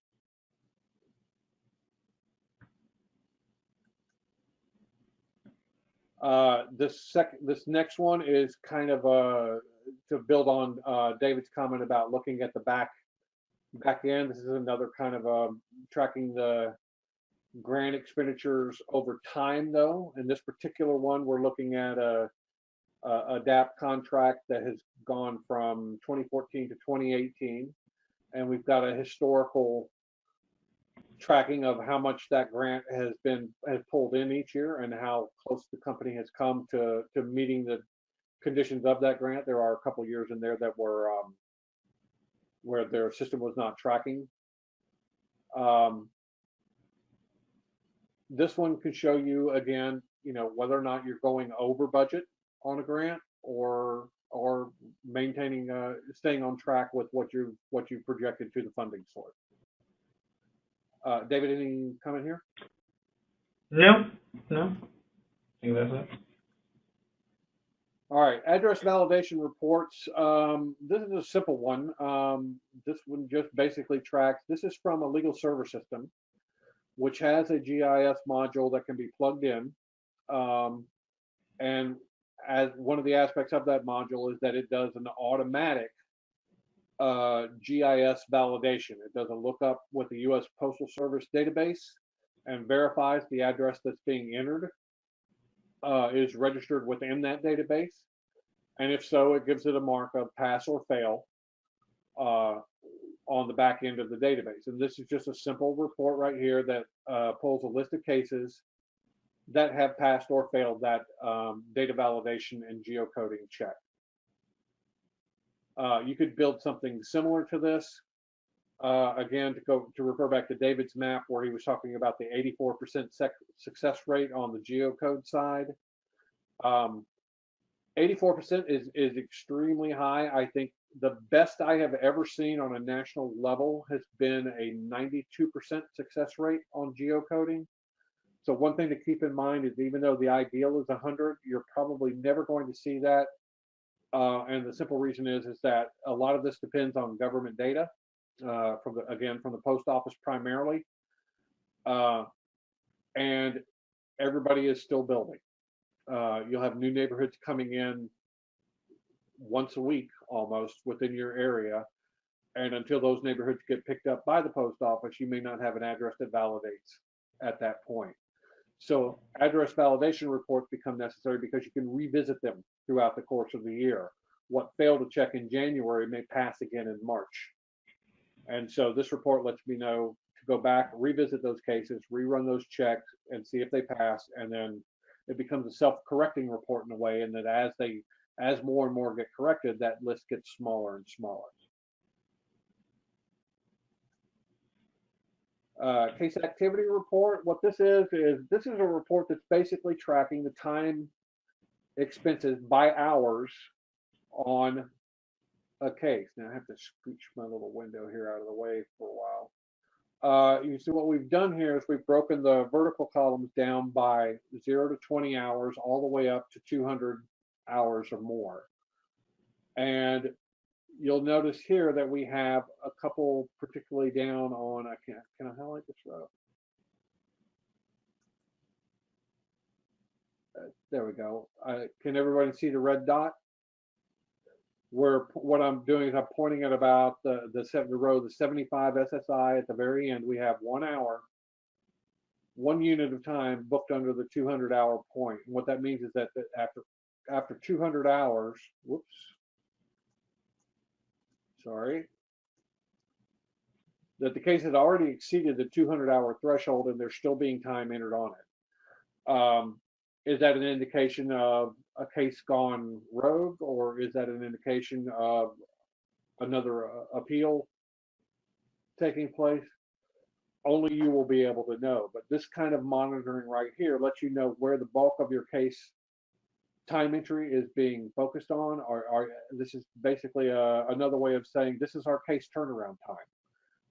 Uh, this sec this next one is kind of uh, to build on uh, David's comment about looking at the back back end. This is another kind of um, tracking the grant expenditures over time, though. In this particular one, we're looking at a, a ADAPT contract that has gone from 2014 to 2018, and we've got a historical tracking of how much that grant has been has pulled in each year and how close the company has come to to meeting the conditions of that grant. There are a couple years in there that were um, where their system was not tracking. Um, this one could show you again, you know, whether or not you're going over budget on a grant or or maintaining uh, staying on track with what you what you projected to the funding source. Uh, David, any comment here? No, no. I think that's it. All right, address validation reports. Um, this is a simple one. Um, this one just basically tracks, this is from a legal server system, which has a GIS module that can be plugged in. Um, and as one of the aspects of that module is that it does an automatic uh, GIS validation. It does a lookup with the U.S. Postal Service database and verifies the address that's being entered uh, is registered within that database. And if so, it gives it a mark of pass or fail uh, on the back end of the database. And this is just a simple report right here that uh, pulls a list of cases that have passed or failed that um, data validation and geocoding check. Uh, you could build something similar to this. Uh, again, to go to refer back to David's map where he was talking about the 84% success rate on the geocode side. Um, 84% is is extremely high. I think the best I have ever seen on a national level has been a 92% success rate on geocoding. So one thing to keep in mind is even though the ideal is 100, you're probably never going to see that. Uh, and the simple reason is is that a lot of this depends on government data uh, from the again from the post office primarily, uh, and everybody is still building. Uh, you'll have new neighborhoods coming in once a week almost within your area, and until those neighborhoods get picked up by the post office, you may not have an address that validates at that point. So address validation reports become necessary because you can revisit them throughout the course of the year. What failed to check in January may pass again in March. And so this report lets me know to go back, revisit those cases, rerun those checks and see if they pass. And then it becomes a self-correcting report in a way and that as they as more and more get corrected, that list gets smaller and smaller. Uh, case activity report, what this is, is this is a report that's basically tracking the time expenses by hours on a case. Now I have to scooch my little window here out of the way for a while. Uh, you see what we've done here is we've broken the vertical columns down by 0 to 20 hours all the way up to 200 hours or more. And you'll notice here that we have a couple particularly down on, I can't, can I highlight this row? There we go. Uh, can everybody see the red dot? Where what I'm doing is I'm pointing at about the, the, the row, the 75 SSI at the very end. We have one hour, one unit of time booked under the 200 hour point. And what that means is that after after 200 hours, whoops, sorry, that the case had already exceeded the 200 hour threshold and there's still being time entered on it. Um, is that an indication of a case gone rogue or is that an indication of another uh, appeal taking place? Only you will be able to know. But this kind of monitoring right here lets you know where the bulk of your case time entry is being focused on, or, or this is basically a, uh, another way of saying this is our case turnaround time.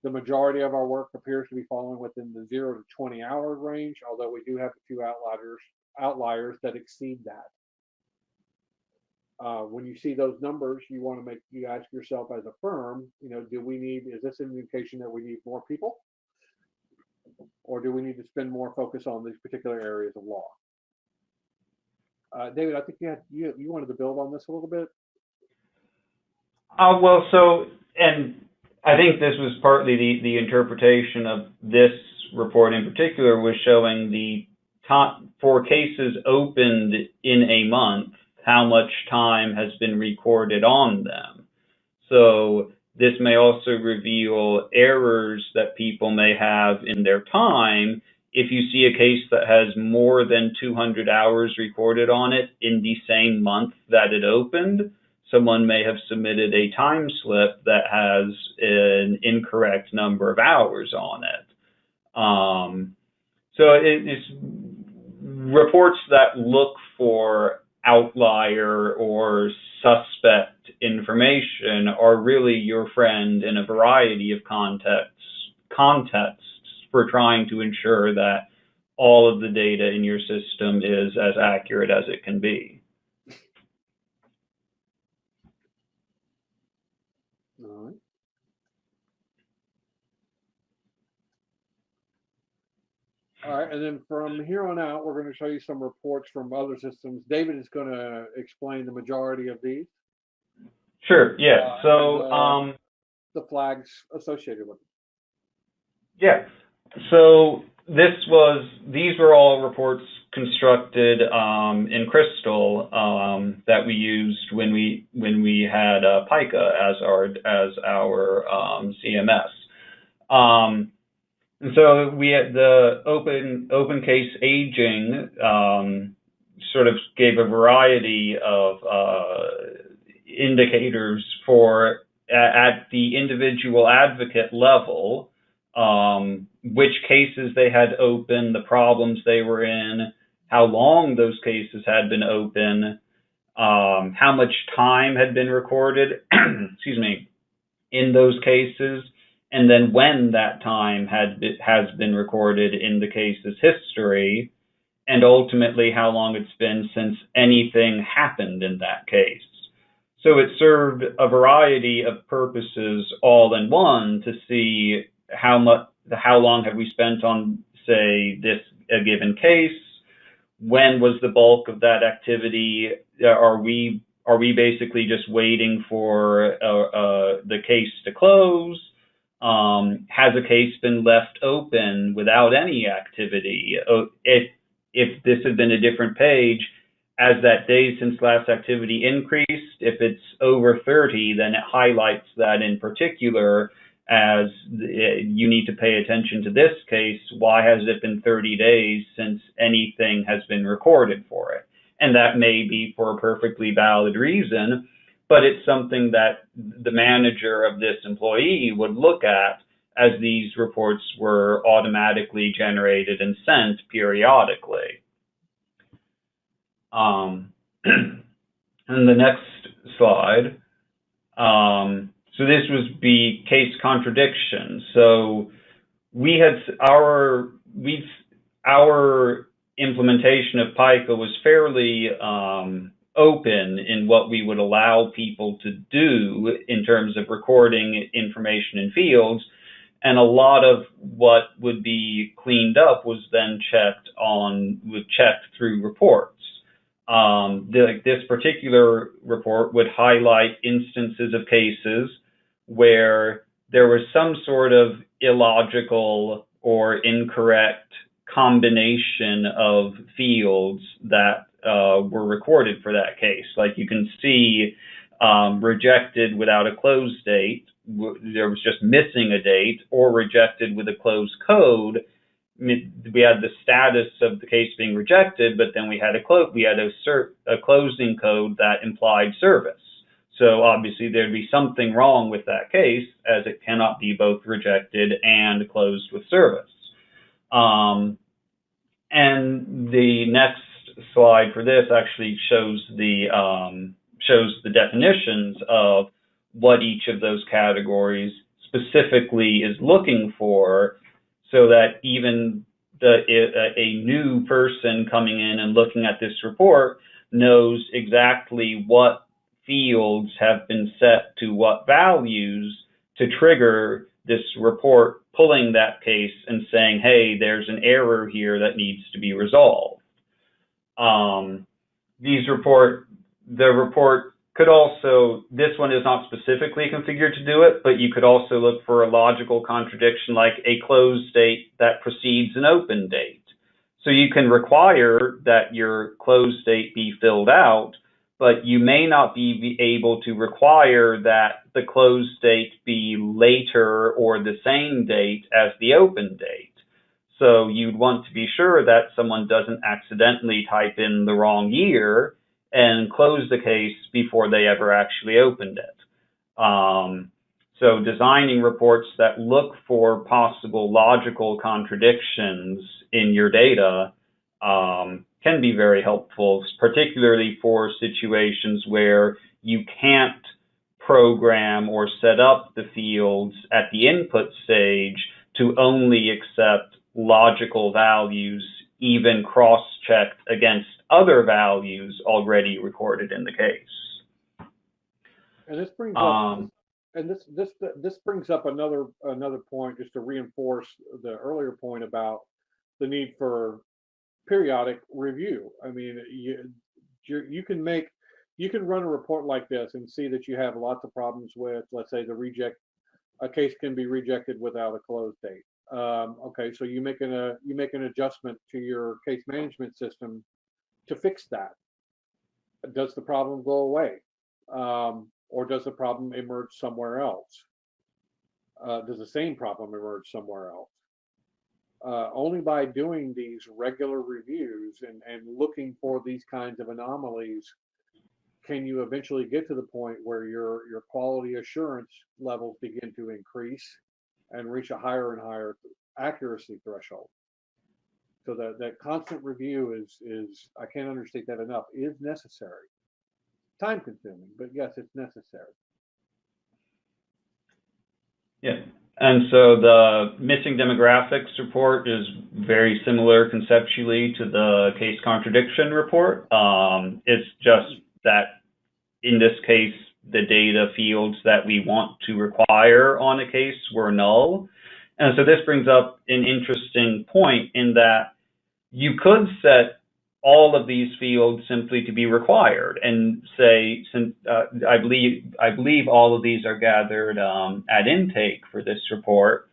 The majority of our work appears to be falling within the zero to 20 hour range, although we do have a few outliers outliers that exceed that. Uh, when you see those numbers, you want to make you ask yourself as a firm, you know, do we need is this an indication that we need more people, or do we need to spend more focus on these particular areas of law? Uh, David, I think you had you you wanted to build on this a little bit. Uh, well, so and I think this was partly the the interpretation of this report in particular was showing the for cases opened in a month how much time has been recorded on them. So this may also reveal errors that people may have in their time if you see a case that has more than 200 hours recorded on it in the same month that it opened, someone may have submitted a time slip that has an incorrect number of hours on it. Um, so it, it's reports that look for outlier or suspect information are really your friend in a variety of contexts contexts for trying to ensure that all of the data in your system is as accurate as it can be. All right. All right, and then from here on out, we're going to show you some reports from other systems. David is going to explain the majority of these, Sure. Yeah. Uh, So, and, uh, um, the flags associated with them. yeah. So this was these were all reports constructed um, in Crystal um, that we used when we when we had uh, PIKA as our as our um, CMS. And so we had the open open case aging um, sort of gave a variety of uh, indicators for at the individual advocate level um, which cases they had open, the problems they were in, how long those cases had been open, um, how much time had been recorded, excuse me, in those cases, and then when that time had has been recorded in the case's history, and ultimately how long it's been since anything happened in that case. So it served a variety of purposes all in one to see how much how long have we spent on say this a given case? When was the bulk of that activity? Uh, are we are we basically just waiting for uh, uh, the case to close um, has a case been left open without any activity Uh, if if this had been a different page as that days since last activity increased if it's over 30 then it highlights that in particular as uh, you need to pay attention to this case. Why has it been 30 days since anything has been recorded for it? And that may be for a perfectly valid reason, but it's something that the manager of this employee would look at as these reports were automatically generated and sent periodically. Um, and the next slide. Um, so this would be case contradiction. So we had our we our implementation of PIKA was fairly um, open in what we would allow people to do in terms of recording information in fields. And a lot of what would be cleaned up was then checked on, was checked through reports. Um, the, this particular report would highlight instances of cases where there was some sort of illogical or incorrect combination of fields that uh, were recorded for that case. Like you can see, um, rejected without a close date, there was just missing a date, or rejected with a closed code. We had the status of the case being rejected, but then we had a clo- we had a, a closing code that implied service. So obviously there'd be something wrong with that case as it cannot be both rejected and closed with service. Um, and the next slide for this actually shows the um, shows the definitions of what each of those categories specifically is looking for, so that even the a, a new person coming in and looking at this report knows exactly what fields have been set to what values to trigger this report pulling that case and saying, hey, there's an error here that needs to be resolved. Um, these report, the report could also, this one is not specifically configured to do it, but you could also look for a logical contradiction like a closed date that precedes an open date. So you can require that your closed date be filled out, but you may not be able to require that the closed date be later or the same date as the open date. So you'd want to be sure that someone doesn't accidentally type in the wrong year and close the case before they ever actually opened it. Um, so designing reports that look for possible logical contradictions in your data um, can be very helpful, particularly for situations where you can't program or set up the fields at the input stage to only accept logical values, even cross-checked against other values already recorded in the case. And this brings up, Um, and this, this, this brings up another, another point, just to reinforce the earlier point about the need for periodic review. I mean, you, you, you can make, you can run a report like this and see that you have lots of problems with, let's say, the reject, a case can be rejected without a close date. Um, okay, so you make an, a, you make an adjustment to your case management system to fix that. Does the problem go away? Um, or does the problem emerge somewhere else? Uh, does the same problem emerge somewhere else? Uh, only by doing these regular reviews and, and looking for these kinds of anomalies can you eventually get to the point where your, your quality assurance levels begin to increase and reach a higher and higher accuracy threshold. So that, that constant review is, is, I can't understate that enough, is necessary. Time consuming, but yes, it's necessary. Yeah. And so the missing demographics report is very similar conceptually to the case contradiction report. Um, it's just that in this case, the data fields that we want to require on a case were null. And so this brings up an interesting point in that you could set all of these fields simply to be required and say, since uh, I believe I believe all of these are gathered um, at intake for this report,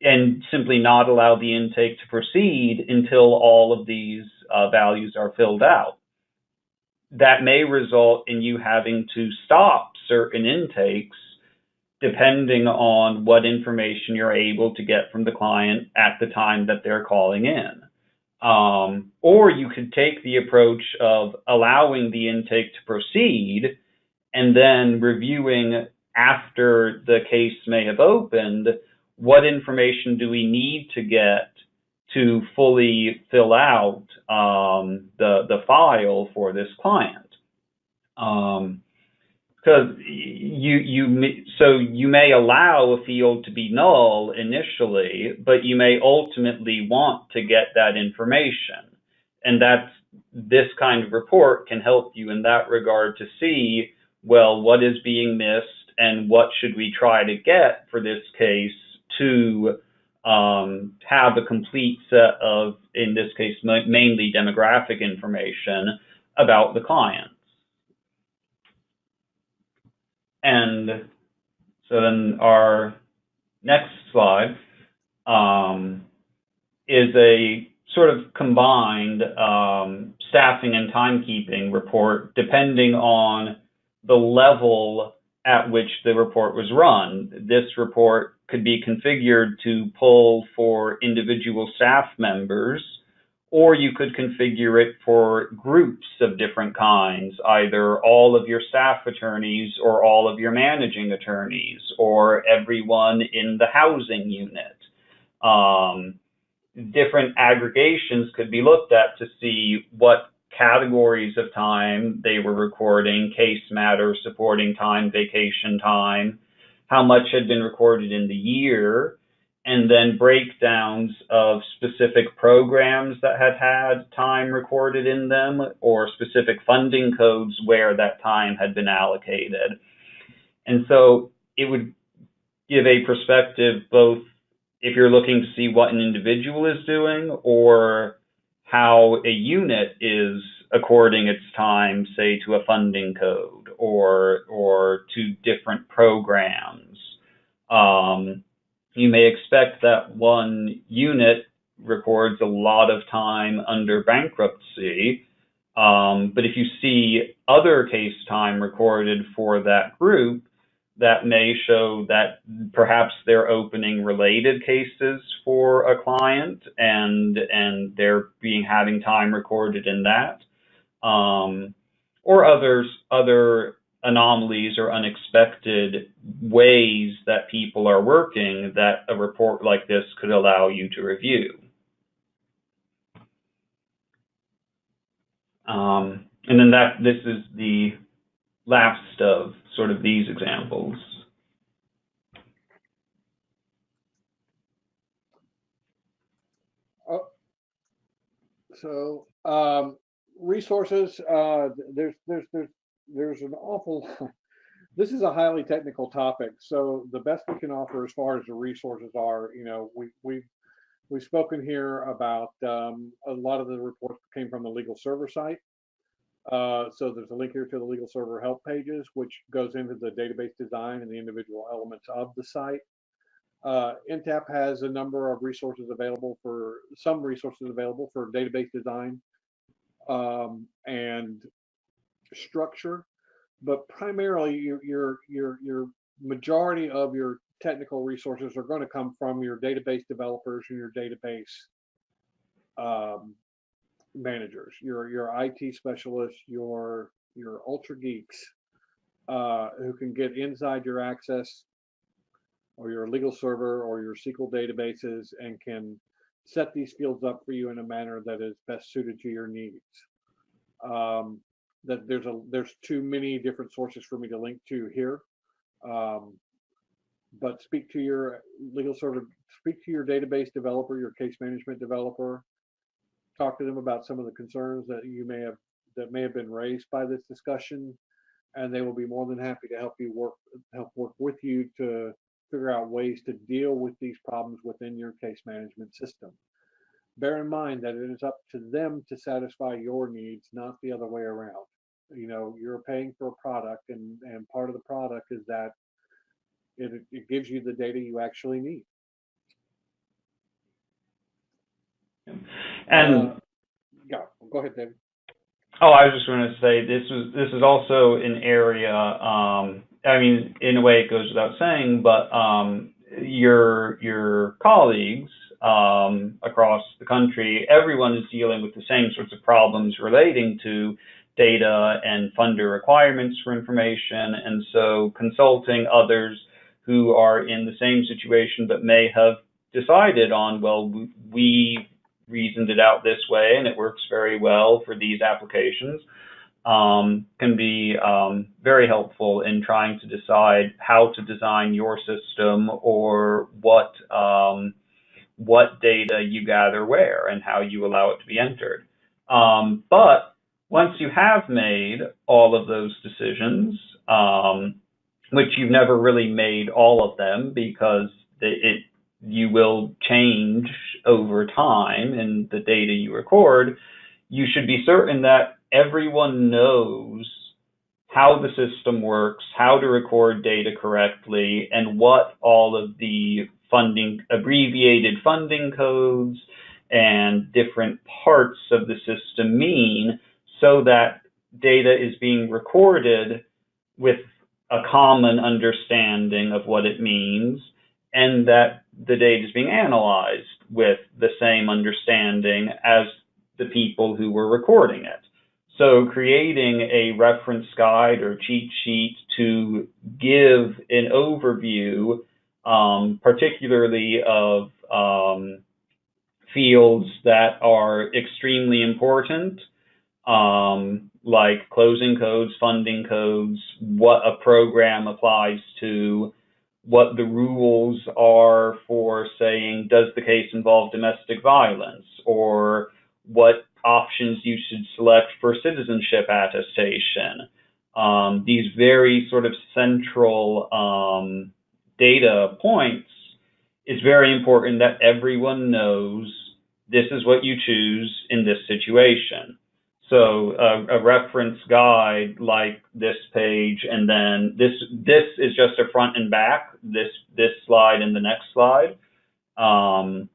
and simply not allow the intake to proceed until all of these uh, values are filled out. That may result in you having to stop certain intakes depending on what information you're able to get from the client at the time that they're calling in. Um, or you could take the approach of allowing the intake to proceed and then reviewing after the case may have opened, what information do we need to get to fully fill out um, the, the file for this client? Um, because you you so you may allow a field to be null initially, but you may ultimately want to get that information, and that's this kind of report can help you in that regard to see well what is being missed and what should we try to get for this case to um, have a complete set of in this case mainly demographic information about the clients. And so then our next slide um, is a sort of combined um, staffing and timekeeping report depending on the level at which the report was run. This report could be configured to pull for individual staff members or you could configure it for groups of different kinds, either all of your staff attorneys or all of your managing attorneys or everyone in the housing unit. Um, different aggregations could be looked at to see what categories of time they were recording, case matters, supporting time, vacation time, how much had been recorded in the year, and then breakdowns of specific programs that had had time recorded in them or specific funding codes where that time had been allocated. And so it would give a perspective both if you're looking to see what an individual is doing or how a unit is according its time, say, to a funding code or or to different programs. Um, you may expect that one unit records a lot of time under bankruptcy. Um, but if you see other case time recorded for that group, that may show that perhaps they're opening related cases for a client and and they're being having time recorded in that. Um, or others other anomalies or unexpected ways that people are working that a report like this could allow you to review. Um, and then that this is the last of sort of these examples. Oh, so um, resources, uh, there's there's there's there's an awful this is a highly technical topic so the best we can offer as far as the resources are you know we we've, We've spoken here about um, a lot of the reports came from the LegalServer site. Uh, so there's a link here to the LegalServer help pages, which goes into the database design and the individual elements of the site. Uh, has a number of resources available for some resources available for database design um, and structure, but primarily your your your your majority of your technical resources are going to come from your database developers and your database um, managers, your your IT specialists, your your ultra geeks uh, who can get inside your access or your LegalServer or your SQL databases and can set these fields up for you in a manner that is best suited to your needs. Um, that there's a there's too many different sources for me to link to here. Um, but speak to your LegalServer, speak to your database developer, your case management developer, talk to them about some of the concerns that you may have that may have been raised by this discussion, and they will be more than happy to help you work help work with you to figure out ways to deal with these problems within your case management system. Bear in mind that it is up to them to satisfy your needs, not the other way around. You know, you're paying for a product, and and part of the product is that it, it gives you the data you actually need. And Uh, yeah, go ahead, David. Oh, I was just going to say this was this is also an area. Um, I mean, in a way, it goes without saying, but um, your your colleagues um, across the country, everyone is dealing with the same sorts of problems relating to data and funder requirements for information, and so consulting others who are in the same situation but may have decided on, well, we reasoned it out this way and it works very well for these applications um, can be um, very helpful in trying to decide how to design your system or what um, what data you gather where and how you allow it to be entered. Um, but once you have made all of those decisions, um, which you've never really made all of them because it you will change over time in the data you record, you should be certain that everyone knows how the system works, how to record data correctly, and what all of the funding, abbreviated funding codes and different parts of the system mean so that data is being recorded with a common understanding of what it means and that the data is being analyzed with the same understanding as the people who were recording it. So creating a reference guide or cheat sheet to give an overview, um, particularly of um, fields that are extremely important, um, like closing codes, funding codes, what a program applies to, what the rules are for saying, does the case involve domestic violence, or what options you should select for citizenship attestation. Um, these very sort of central um, data points, it's very important that everyone knows this is what you choose in this situation. So a reference guide like this page, and then this this is just a front and back. This this slide and the next slide, um,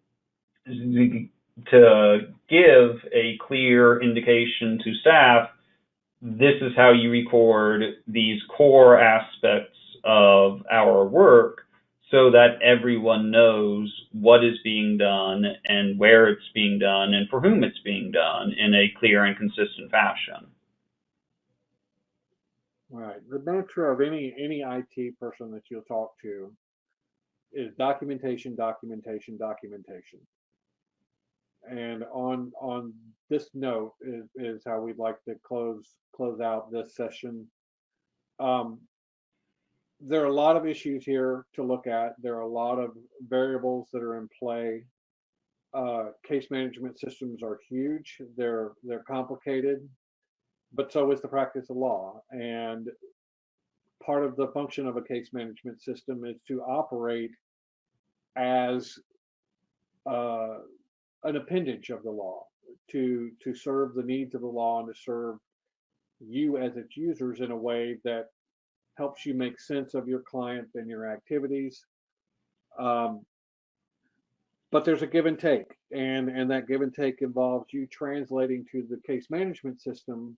to give a clear indication to staff. This is how you record these core aspects of our work so that everyone knows what is being done and where it's being done and for whom it's being done in a clear and consistent fashion. Right. The mantra of any any IT person that you'll talk to is documentation, documentation, documentation. And on on this note is, is how we'd like to close close out this session. Um, there are a lot of issues here to look at. There are a lot of variables that are in play. Uh, case management systems are huge. They're they're complicated, but so is the practice of law. And part of the function of a case management system is to operate as uh, an appendage of the law to to serve the needs of the law and to serve you as its users in a way that helps you make sense of your client and your activities. Um, but there's a give and take, and and that give and take involves you translating to the case management system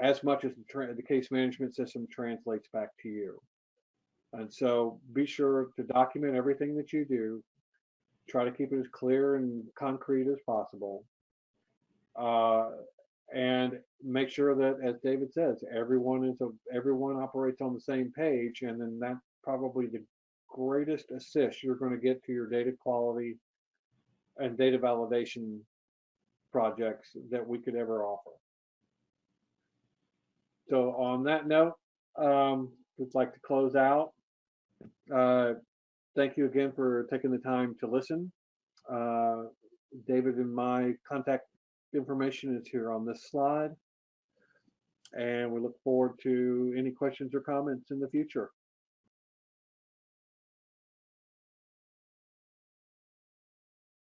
as much as the, the case management system translates back to you. And so be sure to document everything that you do. Try to keep it as clear and concrete as possible. Uh, and make sure that, as David says, everyone is a, everyone operates on the same page, and then that's probably the greatest assist you're going to get to your data quality and data validation projects that we could ever offer. So on that note, um, we'd like to close out. Uh, thank you again for taking the time to listen. Uh, David and my contact information is here on this slide. And we look forward to any questions or comments in the future.